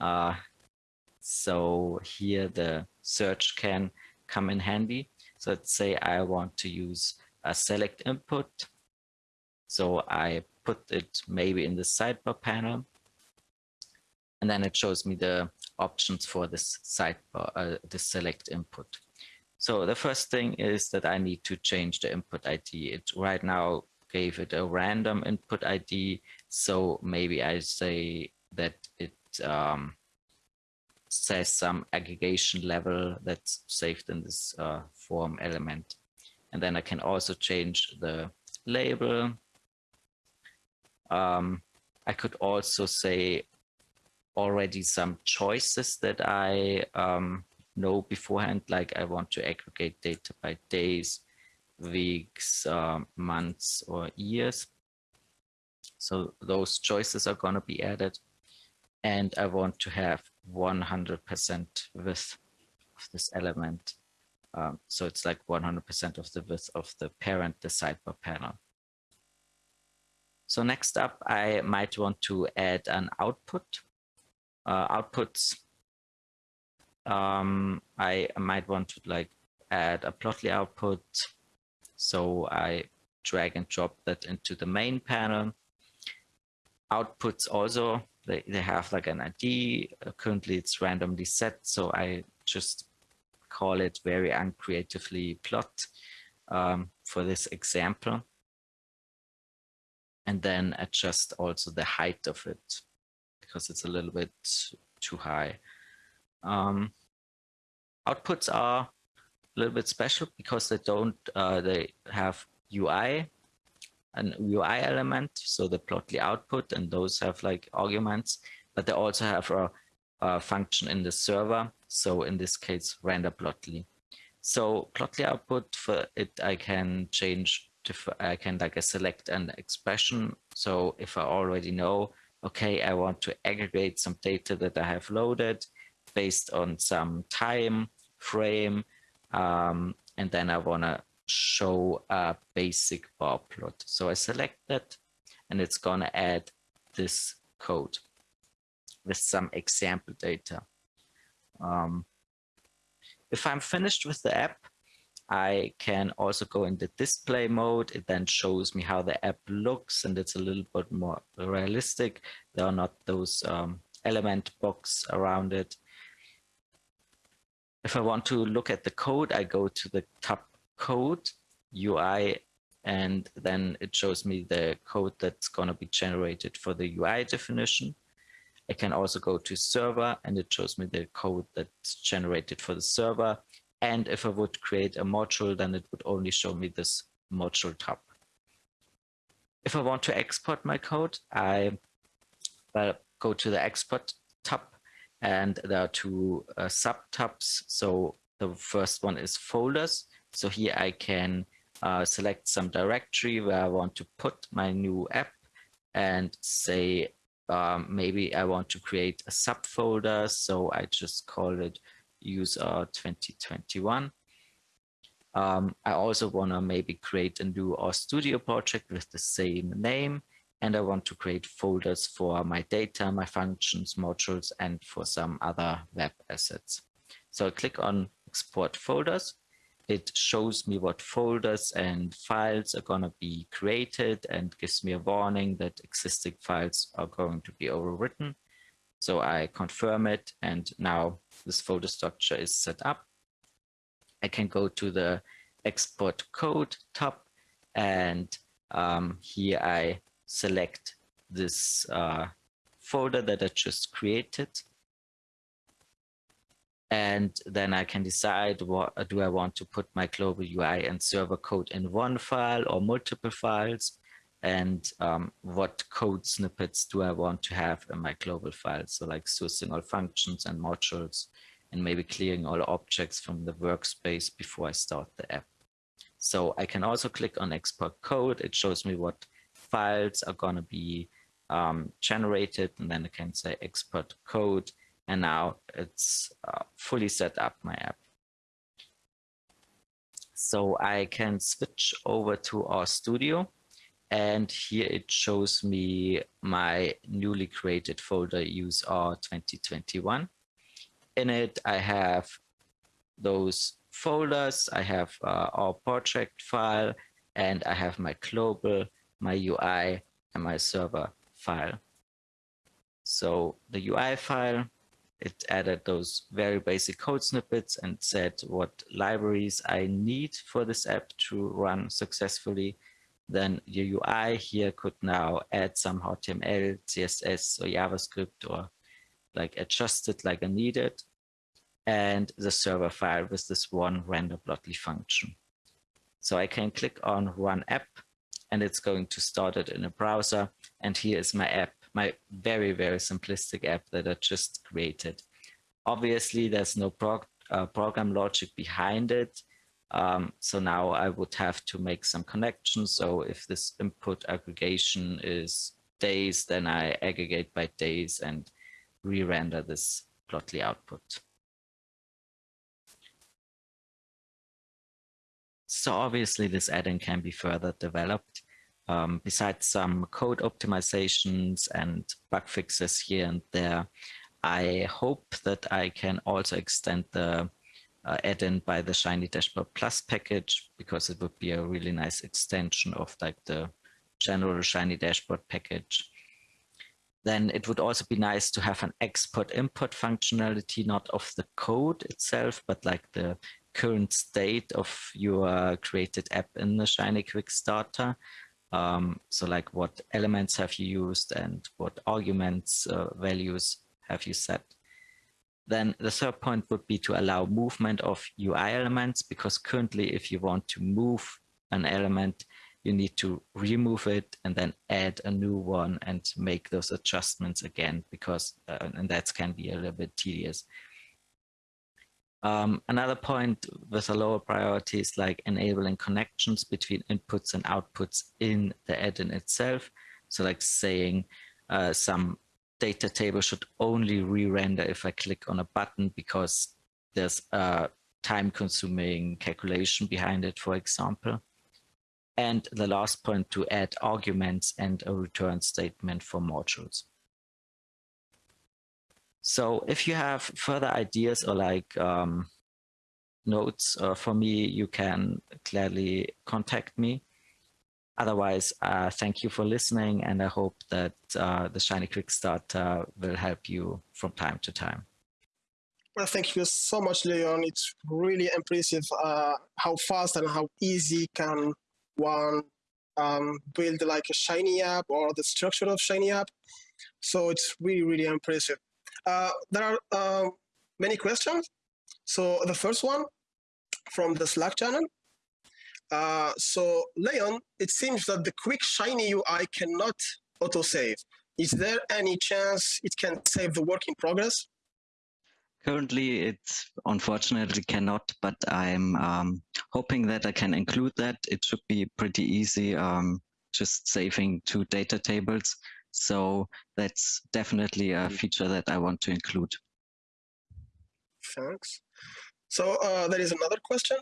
Uh, so here the search can come in handy. So let's say I want to use a select input. So I put it maybe in the sidebar panel. And then it shows me the options for this sidebar, uh, the select input. So the first thing is that I need to change the input ID. It right now gave it a random input ID. So maybe I say that it um, says some aggregation level that's saved in this uh, form element. And then I can also change the label. Um, I could also say already some choices that I um, know beforehand, like I want to aggregate data by days, weeks, uh, months, or years. So those choices are going to be added. And I want to have 100% width of this element. Um, so it's like 100% of the width of the parent, the sidebar panel. So next up, I might want to add an output. Uh, outputs um, I, might want to like add a plotly output. So I drag and drop that into the main panel. Outputs also, they, they have like an ID. Currently it's randomly set. So I just call it very uncreatively plot um, for this example. And then adjust also the height of it because it's a little bit too high. Um, outputs are a little bit special because they don't, uh, they have UI, an UI element, so the plotly output, and those have like arguments, but they also have a, a function in the server. So in this case, render plotly. So Plotly output for it, I can change, I can like select an expression. So if I already know, okay, I want to aggregate some data that I have loaded based on some time frame, um, and then I want to show a basic bar plot. So I select that and it's going to add this code with some example data. Um, if I'm finished with the app, I can also go in the display mode. It then shows me how the app looks and it's a little bit more realistic. There are not those um, element box around it. If I want to look at the code, I go to the top code UI and then it shows me the code that's going to be generated for the UI definition. I can also go to server and it shows me the code that's generated for the server. And if I would create a module, then it would only show me this module tab. If I want to export my code, I well, go to the export tab and there are two uh, sub tabs. So the first one is folders. So here I can uh, select some directory where I want to put my new app and say um, maybe I want to create a subfolder. So I just call it user 2021. Um, I also want to maybe create a new RStudio project with the same name. And I want to create folders for my data, my functions, modules, and for some other web assets. So I click on export folders it shows me what folders and files are going to be created and gives me a warning that existing files are going to be overwritten. So I confirm it and now this folder structure is set up. I can go to the export code tab and um, here I select this uh, folder that I just created and then I can decide what do I want to put my global UI and server code in one file or multiple files and um, what code snippets do I want to have in my global file. So like sourcing all functions and modules and maybe clearing all objects from the workspace before I start the app. So I can also click on export code. It shows me what files are going to be um, generated and then I can say export code and now it's uh, fully set up my app. So I can switch over to RStudio and here it shows me my newly created folder useR 2021. In it, I have those folders, I have uh, our project file, and I have my global, my UI, and my server file. So the UI file it added those very basic code snippets and said what libraries I need for this app to run successfully. Then your UI here could now add some HTML, CSS, or JavaScript, or like adjust it like I needed. And the server file with this one render plotly function. So I can click on run app and it's going to start it in a browser. And here is my app my very, very simplistic app that I just created. Obviously, there's no prog uh, program logic behind it. Um, so now I would have to make some connections. So if this input aggregation is days, then I aggregate by days and re-render this plotly output. So obviously this add-in can be further developed. Um, besides some code optimizations and bug fixes here and there, I hope that I can also extend the uh, add-in by the Shiny Dashboard Plus package because it would be a really nice extension of like the general Shiny Dashboard package. Then it would also be nice to have an export import functionality, not of the code itself, but like the current state of your created app in the Shiny Quick Starter. Um, so like what elements have you used and what arguments uh, values have you set? Then the third point would be to allow movement of UI elements because currently if you want to move an element, you need to remove it and then add a new one and make those adjustments again because uh, and that can be a little bit tedious. Um, another point with a lower priority is like enabling connections between inputs and outputs in the add-in itself. So like saying uh, some data table should only re-render if I click on a button because there's a time consuming calculation behind it, for example. And the last point to add arguments and a return statement for modules. So if you have further ideas or like um, notes uh, for me, you can gladly contact me. Otherwise, uh, thank you for listening, and I hope that uh, the Shiny Quick Start will help you from time to time. Well, thank you so much, Leon. It's really impressive uh, how fast and how easy can one um, build like a Shiny app or the structure of Shiny app. So it's really, really impressive. Uh, there are uh, many questions. So the first one from the Slack channel. Uh, so Leon, it seems that the quick Shiny UI cannot autosave. Is there any chance it can save the work in progress? Currently, it unfortunately cannot, but I'm um, hoping that I can include that. It should be pretty easy, um, just saving two data tables so that's definitely a mm-hmm. feature that I want to include. Thanks. So uh, there is another question.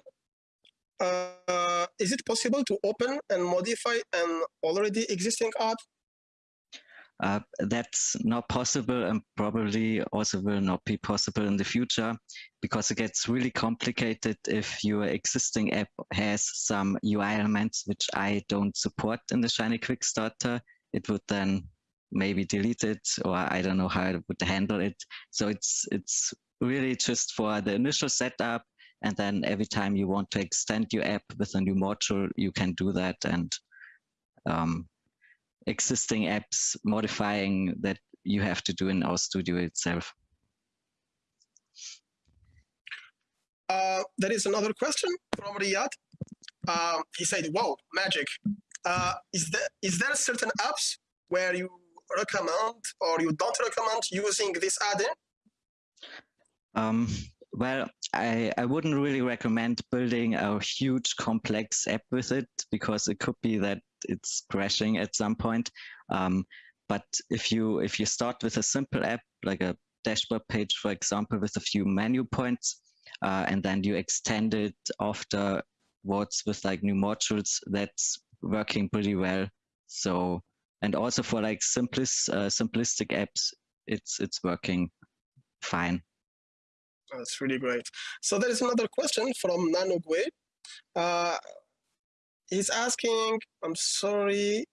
Uh, is it possible to open and modify an already existing app? Uh, that's not possible and probably also will not be possible in the future because it gets really complicated if your existing app has some UI elements which I don't support in the Shiny Quick Starter. It would then maybe delete it or I don't know how I would handle it. So it's it's really just for the initial setup and then every time you want to extend your app with a new module, you can do that and um, existing apps modifying that you have to do in RStudio itself. Uh, there is another question from Riyad. Uh, he said, wow, magic. Uh, is, there, is there certain apps where you recommend or you don't recommend using this add-in? Um, well, I, I wouldn't really recommend building a huge complex app with it because it could be that it's crashing at some point. Um, but if you if you start with a simple app like a dashboard page, for example, with a few menu points, uh, and then you extend it afterwards with like new modules, that's working pretty well. So and also for like simplest uh, simplistic apps, it's it's working fine. That's really great. So there is another question from Nano Gui. Uh, he's asking, I'm sorry,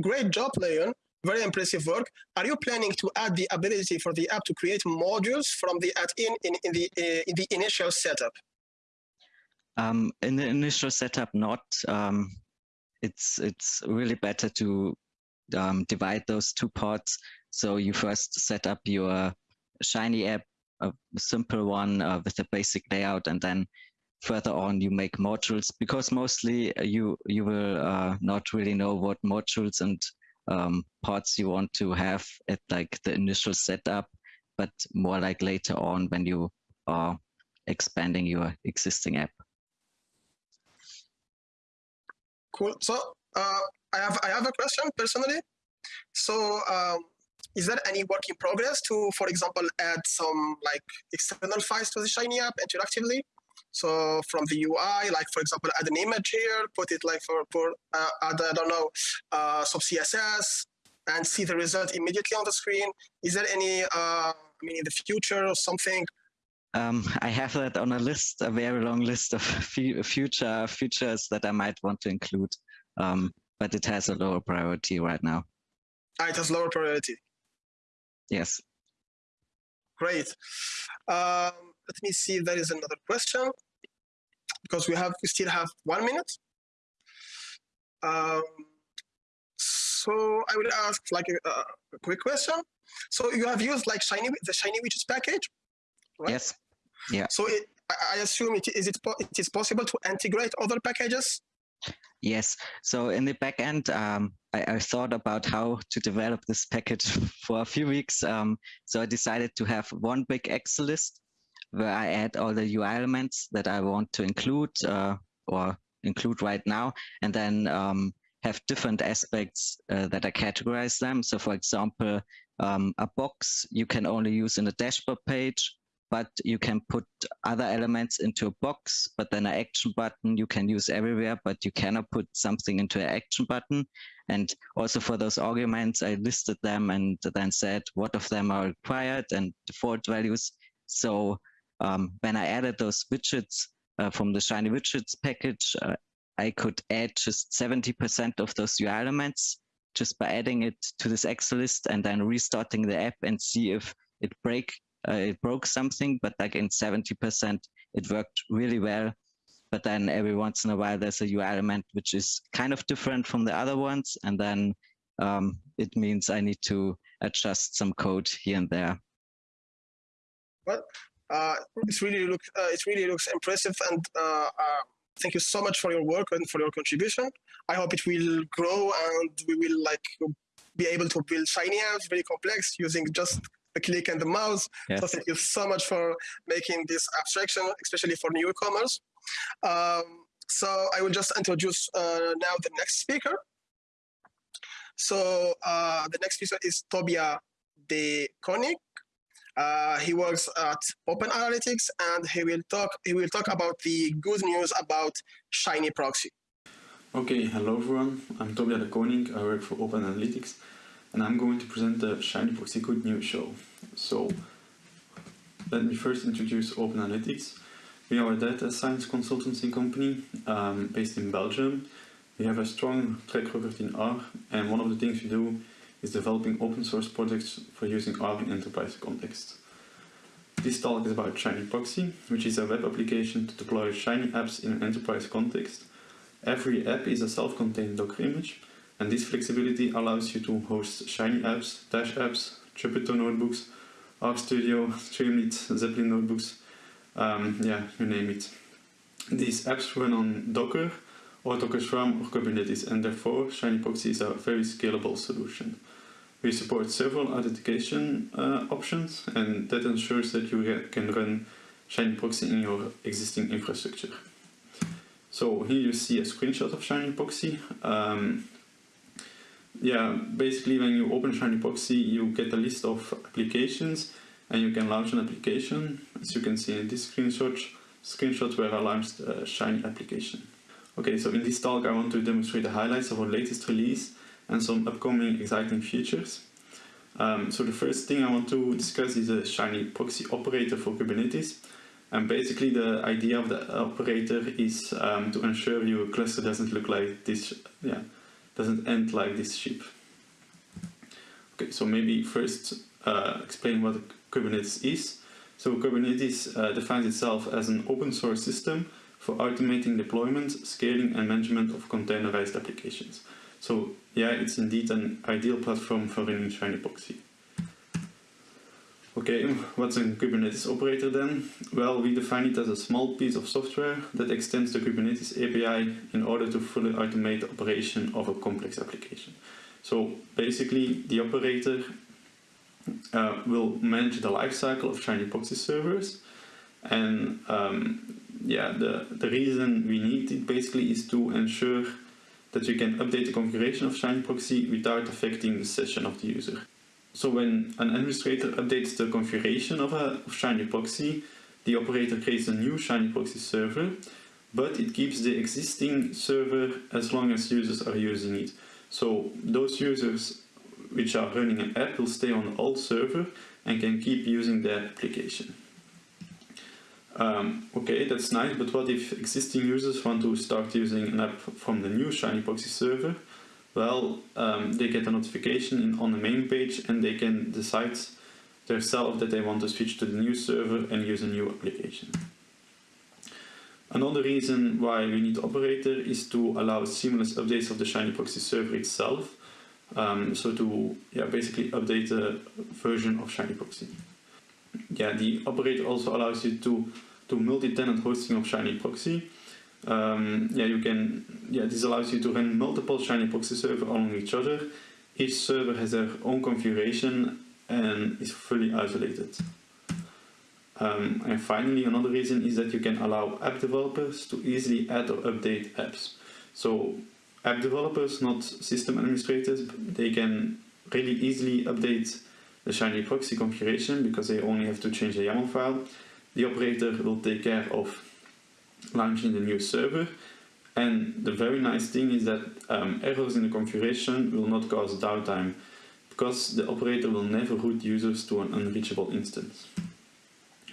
great job, Leon. Very impressive work. Are you planning to add the ability for the app to create modules from the add-in in, in, the, uh, in the initial setup? Um, in the initial setup, not. Um, it's it's really better to um, divide those two parts. So you first set up your Shiny app, a simple one uh, with a basic layout, and then further on you make modules because mostly uh, you you will uh, not really know what modules and um, parts you want to have at like the initial setup, but more like later on when you are expanding your existing app. Cool. So uh, I have I have a question personally. So um, is there any work in progress to, for example, add some like external files to the Shiny app interactively? So from the UI, like for example, add an image here, put it like for, for uh, add, I don't know, uh, some CSS and see the result immediately on the screen. Is there any, uh, I mean, in the future or something um, I have that on a list, a very long list of future features that I might want to include. Um, but it has a lower priority right now. Ah, it has lower priority. Yes. Great. Um, let me see if there is another question because we have we still have one minute. Um, so I will ask like a, a, quick question. So you have used like Shiny the Shiny Widgets package, right? Yes. Yeah. So it, I assume it is it it is possible to integrate other packages Yes. So in the backend, um, I, I, thought about how to develop this package for a few weeks. Um, so I decided to have one big Excel list where I add all the UI elements that I want to include uh, or include right now, and then um, have different aspects uh, that I categorize them. So for example, um, a box you can only use in a dashboard page, but you can put other elements into a box, but then an action button you can use everywhere, but you cannot put something into an action button. And also for those arguments, I listed them and then said what of them are required and default values. So um, when I added those widgets uh, from the Shiny Widgets package, uh, I could add just 70% of those UI elements just by adding it to this Excel list and then restarting the app and see if it break uh, it broke something. But like in 70%, it worked really well. But then every once in a while, there's a UI element which is kind of different from the other ones, and then um, it means I need to adjust some code here and there. Well, uh, it really looks uh, it really looks impressive, and uh, uh, thank you so much for your work and for your contribution. I hope it will grow, and we will like be able to build shiny apps, very complex, using just the click and the mouse. Yes. So thank you so much for making this abstraction, especially for newcomers. Um, so I will just introduce uh, now the next speaker. So uh, the next speaker is Tobia de Koninck. Uh, he works at Open Analytics, and he will talk. He will talk about the good news about Shiny Proxy. Okay, hello everyone. I'm Tobia de Koninck. I work for Open Analytics, and I'm going to present the Shiny Proxy Good News show. So, let me first introduce Open Analytics. We are a data science consultancy company um, based in Belgium. We have a strong track record in R, and one of the things we do is developing open source projects for using R in enterprise context. This talk is about Shiny Proxy, which is a web application to deploy Shiny apps in an enterprise context. Every app is a self-contained Docker image, and this flexibility allows you to host Shiny apps, Dash apps, Jupyter notebooks, RStudio, Streamlit, Zeppelin notebooks, um, yeah, you name it. These apps run on Docker, or Docker Swarm or Kubernetes, and therefore Shiny Proxy is a very scalable solution. We support several authentication uh, options and that ensures that you can run Shiny Proxy in your existing infrastructure. So here you see a screenshot of Shiny Proxy. Um, yeah, basically when you open Shiny Proxy you get a list of applications and you can launch an application. As you can see in this screenshot, screenshot where I launched a Shiny application. Okay, so in this talk I want to demonstrate the highlights of our latest release and some upcoming exciting features. Um, so the first thing I want to discuss is a Shiny proxy operator for Kubernetes. And basically the idea of the operator is um, to ensure your cluster doesn't look like this, yeah, doesn't end like this ship. Okay, so maybe first uh, explain what Kubernetes is. So Kubernetes uh, defines itself as an open source system for automating deployment, scaling and management of containerized applications. So yeah, it's indeed an ideal platform for running Shiny Proxy. Okay, what's a Kubernetes operator then? Well, we define it as a small piece of software that extends the Kubernetes API in order to fully automate the operation of a complex application. So basically, the operator uh, will manage the lifecycle of Shiny Proxy servers and um, yeah, the, the reason we need it basically is to ensure that you can update the configuration of Shiny Proxy without affecting the session of the user. So when an administrator updates the configuration of a of Shiny Proxy, the operator creates a new Shiny Proxy server, but it keeps the existing server as long as users are using it. So those users which are running an app will stay on the old server and can keep using their application. Um, okay, that's nice, but what if existing users want to start using an app from the new Shiny Proxy server? Well, um, they get a notification in, on the main page and they can decide themselves that they want to switch to the new server and use a new application. Another reason why we need Operator is to allow seamless updates of the Shiny Proxy server itself. Um, so to yeah, basically update the version of Shiny Proxy yeah, the operator also allows you to do multi-tenant hosting of Shiny Proxy. Um, yeah, you can. Yeah, this allows you to run multiple Shiny Proxy servers along each other. Each server has their own configuration and is fully isolated. Um, and finally, another reason is that you can allow app developers to easily add or update apps. So app developers, not system administrators, they can really easily update the Shiny proxy configuration because they only have to change the YAML file. The operator will take care of launching the new server. And the very nice thing is that um, errors in the configuration will not cause downtime because the operator will never route users to an unreachable instance.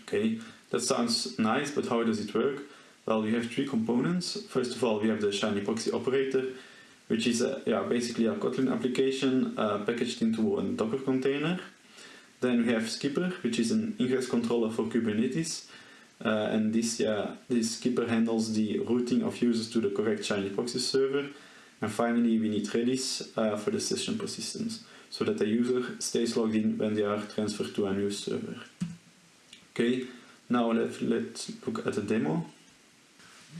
Okay, that sounds nice, but how does it work? Well, we have three components. First of all, we have the Shiny Proxy operator, which is a, yeah, basically a Kotlin application uh, packaged into a Docker container. Then we have Skipper, which is an ingress controller for Kubernetes. Uh, and this, yeah, this Skipper handles the routing of users to the correct Shiny Proxy server. And finally, we need Redis uh, for the session persistence, so that the user stays logged in when they are transferred to a new server. Okay, now let, let's look at the demo.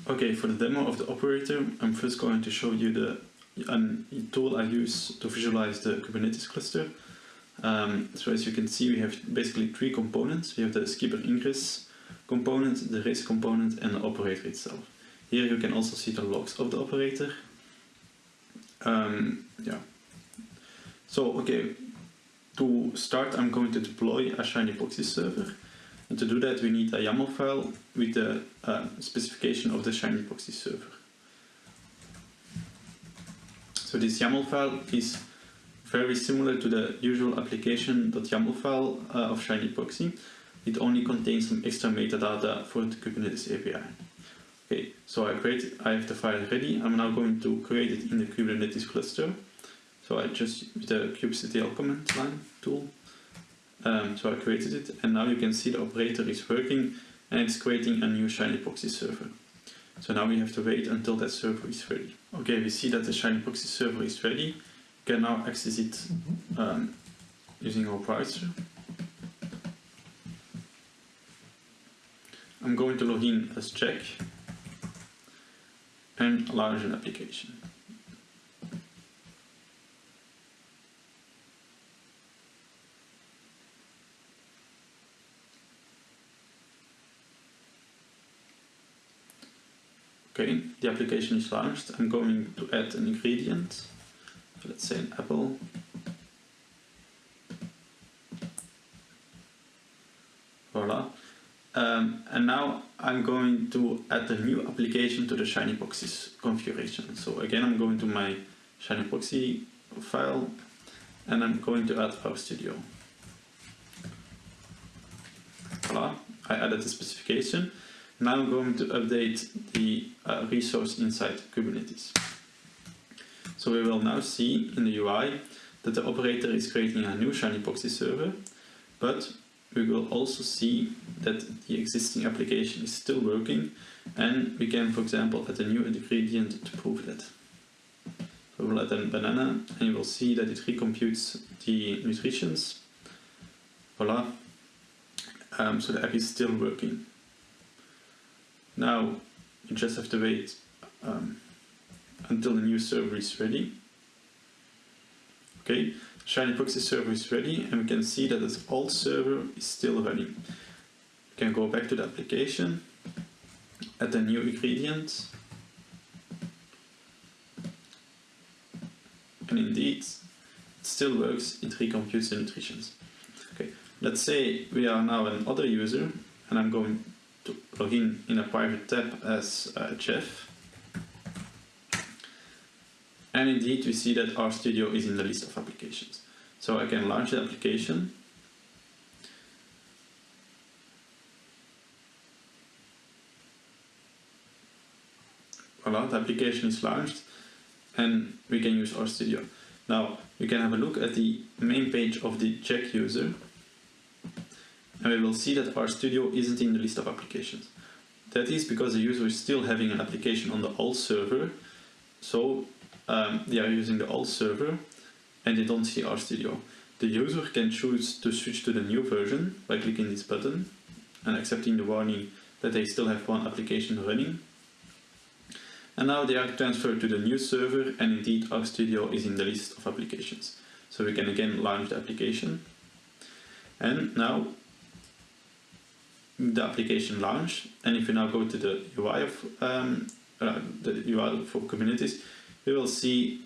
Okay, for the demo of the operator, I'm first going to show you the um, tool I use to visualize the Kubernetes cluster. Um, so as you can see, we have basically three components. We have the skipper ingress component, the Redis component, and the operator itself. Here you can also see the logs of the operator. Um, yeah. So, okay, to start, I'm going to deploy a Shiny Proxy server. And to do that, we need a YAML file with the uh, specification of the Shiny Proxy server. So this YAML file is very similar to the usual application.yaml file uh, of Shiny Proxy. It only contains some extra metadata for the Kubernetes API. Okay, so I create, I have the file ready. I'm now going to create it in the Kubernetes cluster. So I just with the kubectl command line tool. Um, so I created it, and now you can see the operator is working, and it's creating a new Shiny Proxy server. So now we have to wait until that server is ready. Okay, we see that the Shiny Proxy server is ready. You can now access it um, using our browser. I'm going to log in as Jack and launch an application. Okay, the application is launched. I'm going to add an ingredient. Let's say an apple. Voila. Um, and now I'm going to add a new application to the Shiny configuration. So again, I'm going to my Shiny Proxy file and I'm going to add RStudio. Voila, I added the specification. Now I'm going to update the uh, resource inside Kubernetes. So we will now see in the UI that the operator is creating a new Shiny Proxy server, but we will also see that the existing application is still working and we can, for example, add a new ingredient to prove that. We'll add a banana and you will see that it recomputes the nutritions. Voila. Um, so the app is still working. Now you just have to wait um, until the new server is ready. Okay, Shiny Proxy server is ready and we can see that this old server is still running. We can go back to the application, add a new ingredient, and indeed it still works, it recomputes the nutritions. Okay, let's say we are now another user and I'm going to log in in a private tab as uh, Jeff. And indeed we see that RStudio is in the list of applications. So I can launch the application. Voila, the application is launched and we can use RStudio. Now we can have a look at the main page of the Jack user and we will see that RStudio isn't in the list of applications. That is because the user is still having an application on the old server, so um, they are using the old server and they don't see RStudio. The user can choose to switch to the new version by clicking this button and accepting the warning that they still have one application running. And now they are transferred to the new server and indeed RStudio is in the list of applications. So we can again launch the application. And now the application launch. And if you now go to the UI of um, uh, the UI for Kubernetes, we will see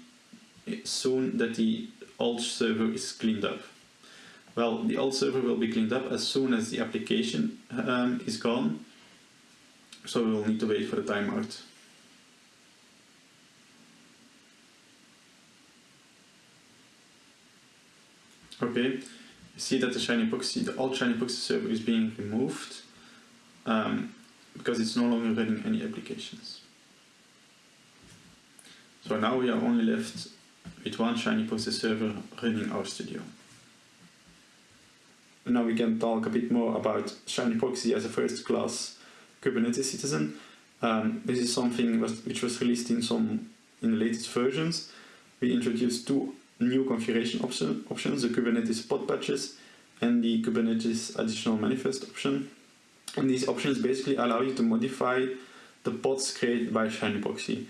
soon that the old server is cleaned up. Well, the old server will be cleaned up as soon as the application um, is gone. So we will need to wait for the timeout. Okay, you see that the Shiny Proxy, the old Shiny Proxy server is being removed um, because it's no longer running any applications. So now we are only left with one Shiny Proxy server running RStudio. Now we can talk a bit more about Shiny Proxy as a first class Kubernetes citizen. Um, this is something which was released in some in the latest versions. We introduced two new configuration option, options, the Kubernetes pod patches and the Kubernetes additional manifest option. And these options basically allow you to modify the pods created by Shiny Proxy.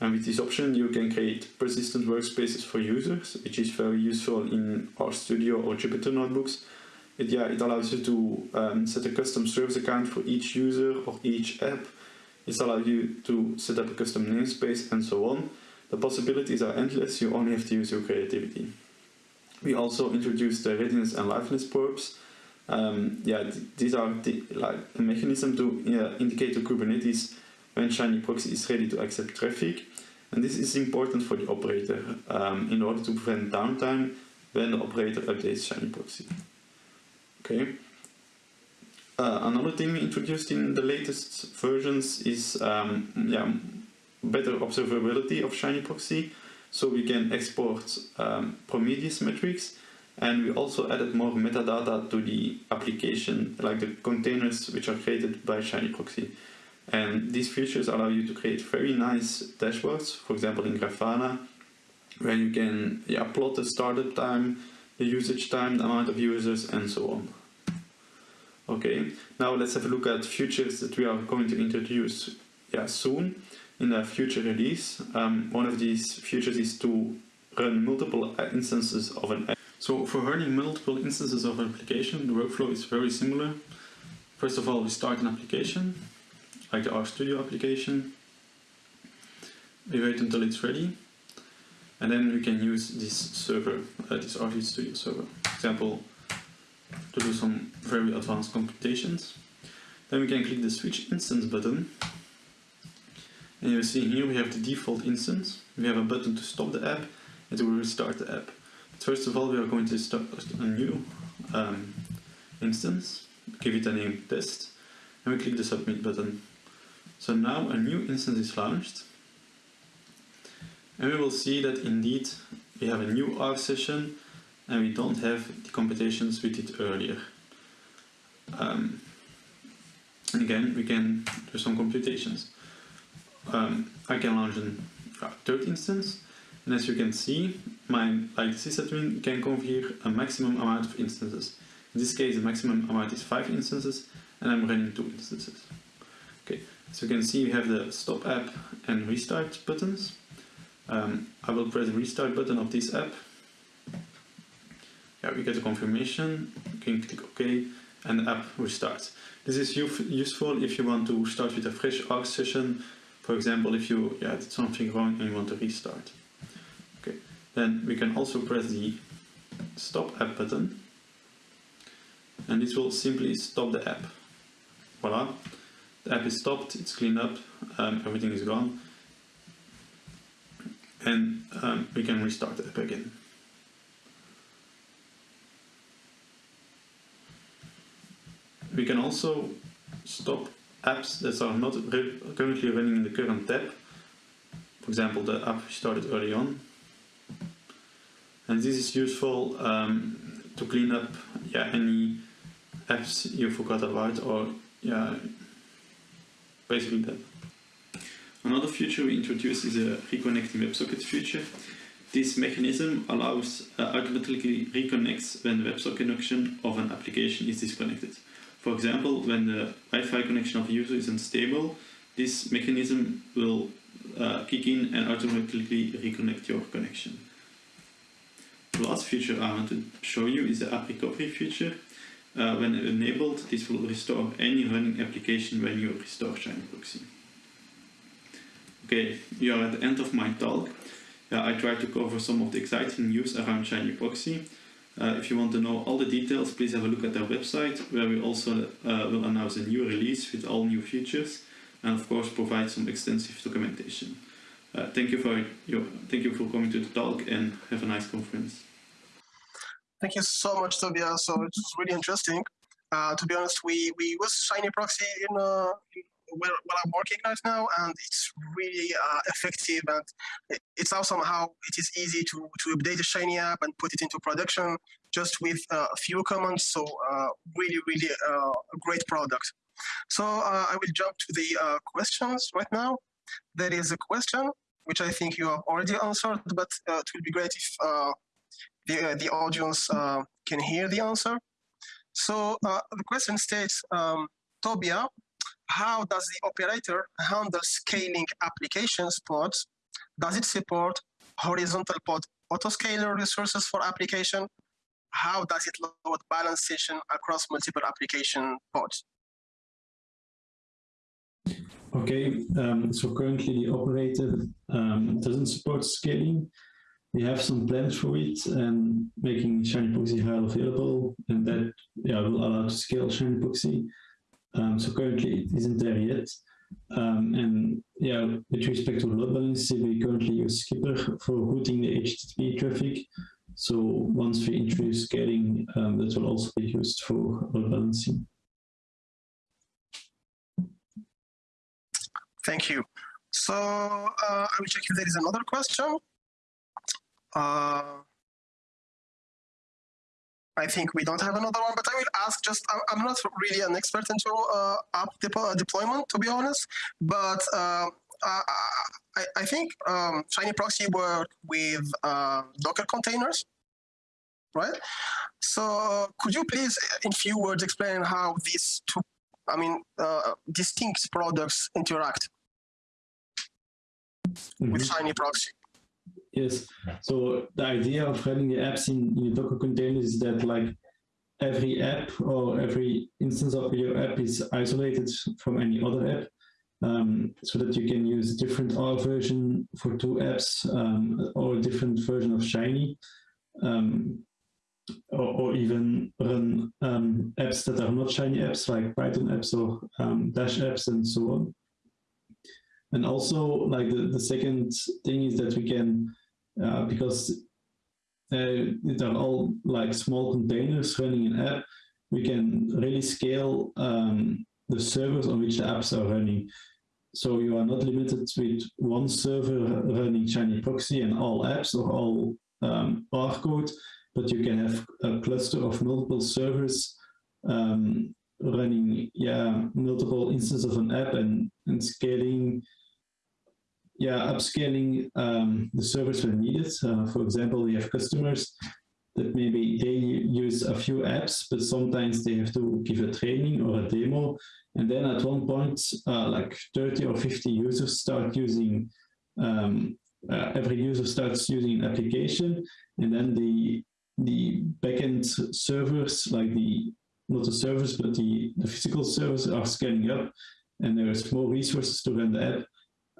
And with this option, you can create persistent workspaces for users, which is very useful in RStudio or Jupyter notebooks. It, yeah, it allows you to um, set a custom service account for each user or each app. It allows you to set up a custom namespace and so on. The possibilities are endless, you only have to use your creativity. We also introduced the readiness and liveness probes. Um, yeah, th these are the, like a mechanism to yeah, indicate to Kubernetes when Shiny Proxy is ready to accept traffic. And this is important for the operator um, in order to prevent downtime when the operator updates Shiny Proxy. Okay. Uh, another thing introduced in the latest versions is um, yeah, better observability of Shiny Proxy. So we can export um, Prometheus metrics and we also added more metadata to the application, like the containers which are created by Shiny Proxy. And these features allow you to create very nice dashboards, for example in Grafana, where you can yeah, plot the startup time, the usage time, the amount of users, and so on. Okay, now let's have a look at features that we are going to introduce yeah, soon in a future release. Um, one of these features is to run multiple instances of an app. So for running multiple instances of an application, the workflow is very similar. First of all, we start an application, like the RStudio application. We wait until it's ready. And then we can use this server, uh, this RStudio server, for example, to do some very advanced computations. Then we can click the switch instance button and you see here we have the default instance. We have a button to stop the app and to restart the app. But first of all, we are going to start a new um, instance, give it a name test, and we click the submit button. So now a new instance is launched. And we will see that indeed we have a new R session and we don't have the computations we did earlier. Um, and again, we can do some computations um, I can launch a third instance. And as you can see, my like sysadmin can configure a maximum amount of instances. In this case, the maximum amount is five instances, and I'm running two instances. Okay, so you can see we have the stop app and restart buttons. Um, I will press the restart button of this app. Yeah, we get a confirmation. You can click OK, and the app restarts. This is useful if you want to start with a fresh R session for example, if you yeah, did something wrong and you want to restart. Okay, then we can also press the stop app button and this will simply stop the app. Voila, the app is stopped, it's cleaned up, um, everything is gone and um, we can restart the app again. We can also stop apps that are not currently running in the current tab. For example, the app we started early on. And this is useful um, to clean up yeah, any apps you forgot about or yeah, basically that. Another feature we introduced is a reconnecting WebSocket feature. This mechanism allows uh, automatically reconnects when the WebSocket connection of an application is disconnected. For example, when the Wi-Fi connection of a user is unstable, this mechanism will uh, kick in and automatically reconnect your connection. The last feature I want to show you is the app recovery feature. Uh, when enabled, this will restore any running application when you restore Shiny Proxy. Okay, we are at the end of my talk. Uh, I tried to cover some of the exciting news around Shiny Proxy. Uh, if you want to know all the details, please have a look at our website, where we also uh, will announce a new release with all new features, and of course provide some extensive documentation. Uh, thank you for your, thank you for coming to the talk, and have a nice conference. Thank you so much, Tobias. So it was really interesting. Uh, to be honest, we, we use Shiny Proxy in, uh, in where, where, I'm working right now, and it's really uh, effective. And it's awesome how it is easy to, to update a Shiny app and put it into production just with uh, a few commands. So uh, really, really uh, a great product. So I will jump to the questions right now. There is a question which I think you have already answered, but it will be great if the, the audience uh, can hear the answer. So uh, the question states, um, Tobia, how does the operator handle scaling applications pods? Does it support horizontal pod autoscaler resources for application? How does it load balance session across multiple application pods? Okay, um, so currently the operator um, doesn't support scaling, we have some plans for it and making Shiny Proxy HAL available and that yeah, will allow to scale Shiny Proxy. Um, so currently it isn't there yet. Um, and yeah, with respect to load balancing, we currently use Skipper for routing the HTTP traffic. So once we introduce scaling, um, that will also be used for load balancing. Thank you. So uh, I will check if there is another question. Uh, I think we don't have another one, but I will ask just, I'm not really an expert into uh, app uh, deployment, to be honest, but uh, I, I, think um, Shiny Proxy work with uh, Docker containers, right? So could you please, in few words, explain how these two, I mean, uh, distinct products interact mm -hmm. with Shiny Proxy? Yes. So the idea of running the apps in, in Docker container is that like every app or every instance of your app is isolated from any other app. Um, so that you can use different R version for two apps um, or a different version of Shiny. Um, or, or, even run um, apps that are not Shiny apps like Python apps or um, Dash apps and so on. And also like the, the second thing is that we can uh, because uh, they're all like small containers running an app. We can really scale um, the servers on which the apps are running. So you are not limited with one server running Shiny Proxy and all apps or all um, R code, but you can have a cluster of multiple servers um, running yeah multiple instances of an app and, and scaling yeah, upscaling um, the servers when needed. Uh, for example, we have customers that maybe they use a few apps, but sometimes they have to give a training or a demo. And then at one point, uh, like 30 or 50 users start using, um, uh, every user starts using an application. And then the, the backend servers, like the, not the servers, but the, the physical servers are scaling up and there's more resources to run the app.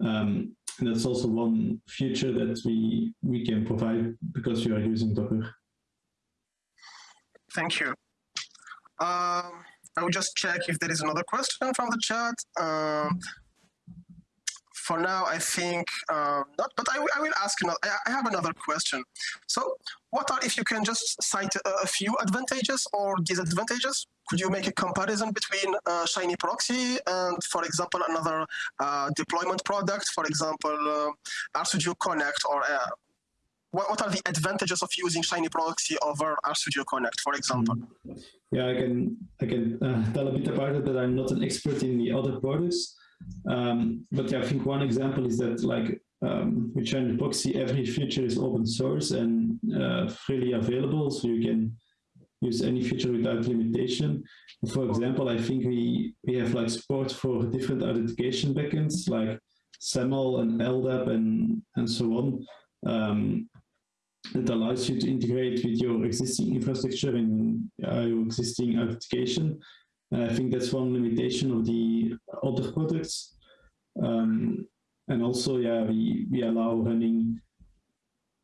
Um, and that's also one feature that we, we can provide because we are using Docker. Thank you. Um, I will just check if there is another question from the chat. Um, for now, I think uh, not, but I, I will ask another, I have another question. So what are, if you can just cite a, a few advantages or disadvantages could you make a comparison between uh, Shiny Proxy and, for example, another uh, deployment product, for example, uh, RStudio Connect, or uh, what, what are the advantages of using Shiny Proxy over RStudio Connect, for example? Mm-hmm. Yeah, I can I can uh, tell a bit about it, but I'm not an expert in the other products. Um, but yeah, I think one example is that like um, with Shiny Proxy, every feature is open source and uh, freely available, so you can use any feature without limitation. For example, I think we, we have like support for different authentication backends like SAML and LDAP and, and so on. Um, that allows you to integrate with your existing infrastructure and uh, your existing authentication. And I think that's one limitation of the other products. Um, and also, yeah, we, we allow running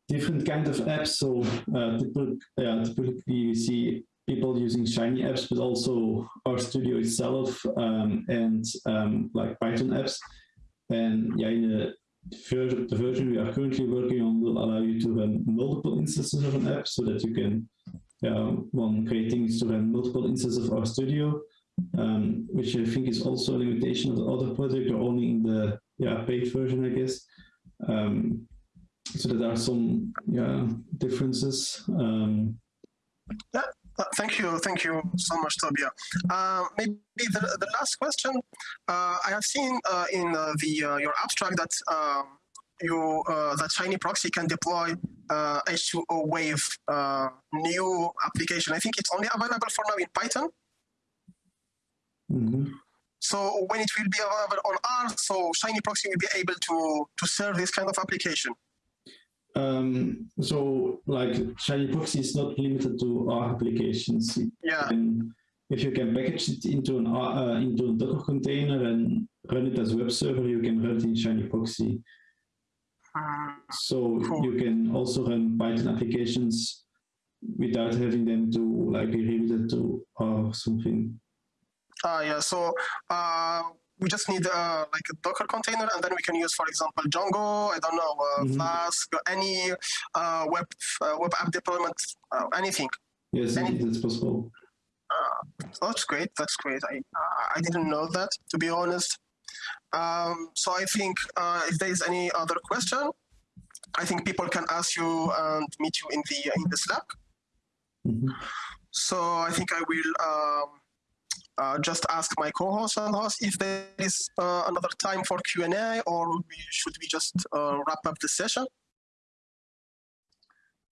different kind of apps. So uh, typically, yeah, typically we see people using Shiny apps, but also RStudio itself um, and um, like Python apps. And yeah, in the, the version we are currently working on will allow you to run multiple instances of an app so that you can, yeah, one great thing is to run multiple instances of RStudio, um, which I think is also a limitation of the other project or only in the yeah, paid version, I guess. Um, so there are some yeah differences. Um, yeah, uh, thank you, thank you so much, Tobia. Uh, maybe the, the last question. Uh, I have seen uh, in uh, the uh, your abstract that um, you that Shiny Proxy can deploy H2O Wave new application. I think it's only available for now in Python. Mm -hmm. So when it will be available on R, so Shiny Proxy will be able to to serve this kind of application. Um, so like Shiny Proxy is not limited to R applications. Yeah. And if you can package it into an uh, into a Docker container and run it as web server, you can run it in Shiny Proxy. So cool. you can also run Python applications without having them to like be rerouted to or something. Ah, uh, yeah. So uh, we just need uh, like a Docker container, and then we can use, for example, Django. I don't know, uh, mm -hmm. Flask, any uh, web uh, web app deployment, uh, anything. Yes, Any that's possible. Uh, that's great. That's great. I I didn't know that, to be honest. Um, so I think if there is any other question, I think people can ask you and meet you in the in the Slack. Mm -hmm. So I think I will. Um, uh, just ask my co-host and host if there is uh, another time for Q&A or we, should we just uh, wrap up the session?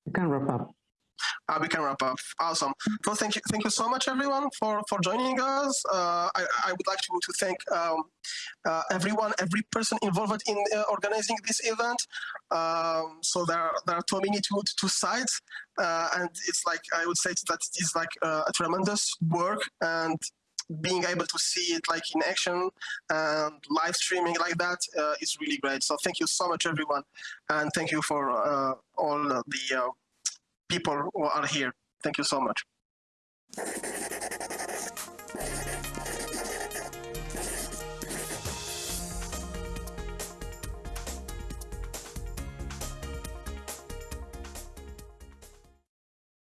We can wrap up. Uh, we can wrap up. Awesome. Well, thank you, thank you so much, everyone, for for joining us. Uh, I, I would like to to thank um, uh, everyone, every person involved in uh, organizing this event. Um, so there are there are too many two two sides, uh, and it's like I would say that it is like uh, a tremendous work and being able to see it like in action and live streaming like that uh, is really great. So thank you so much, everyone. And thank you for uh, all the uh, people who are here. Thank you so much.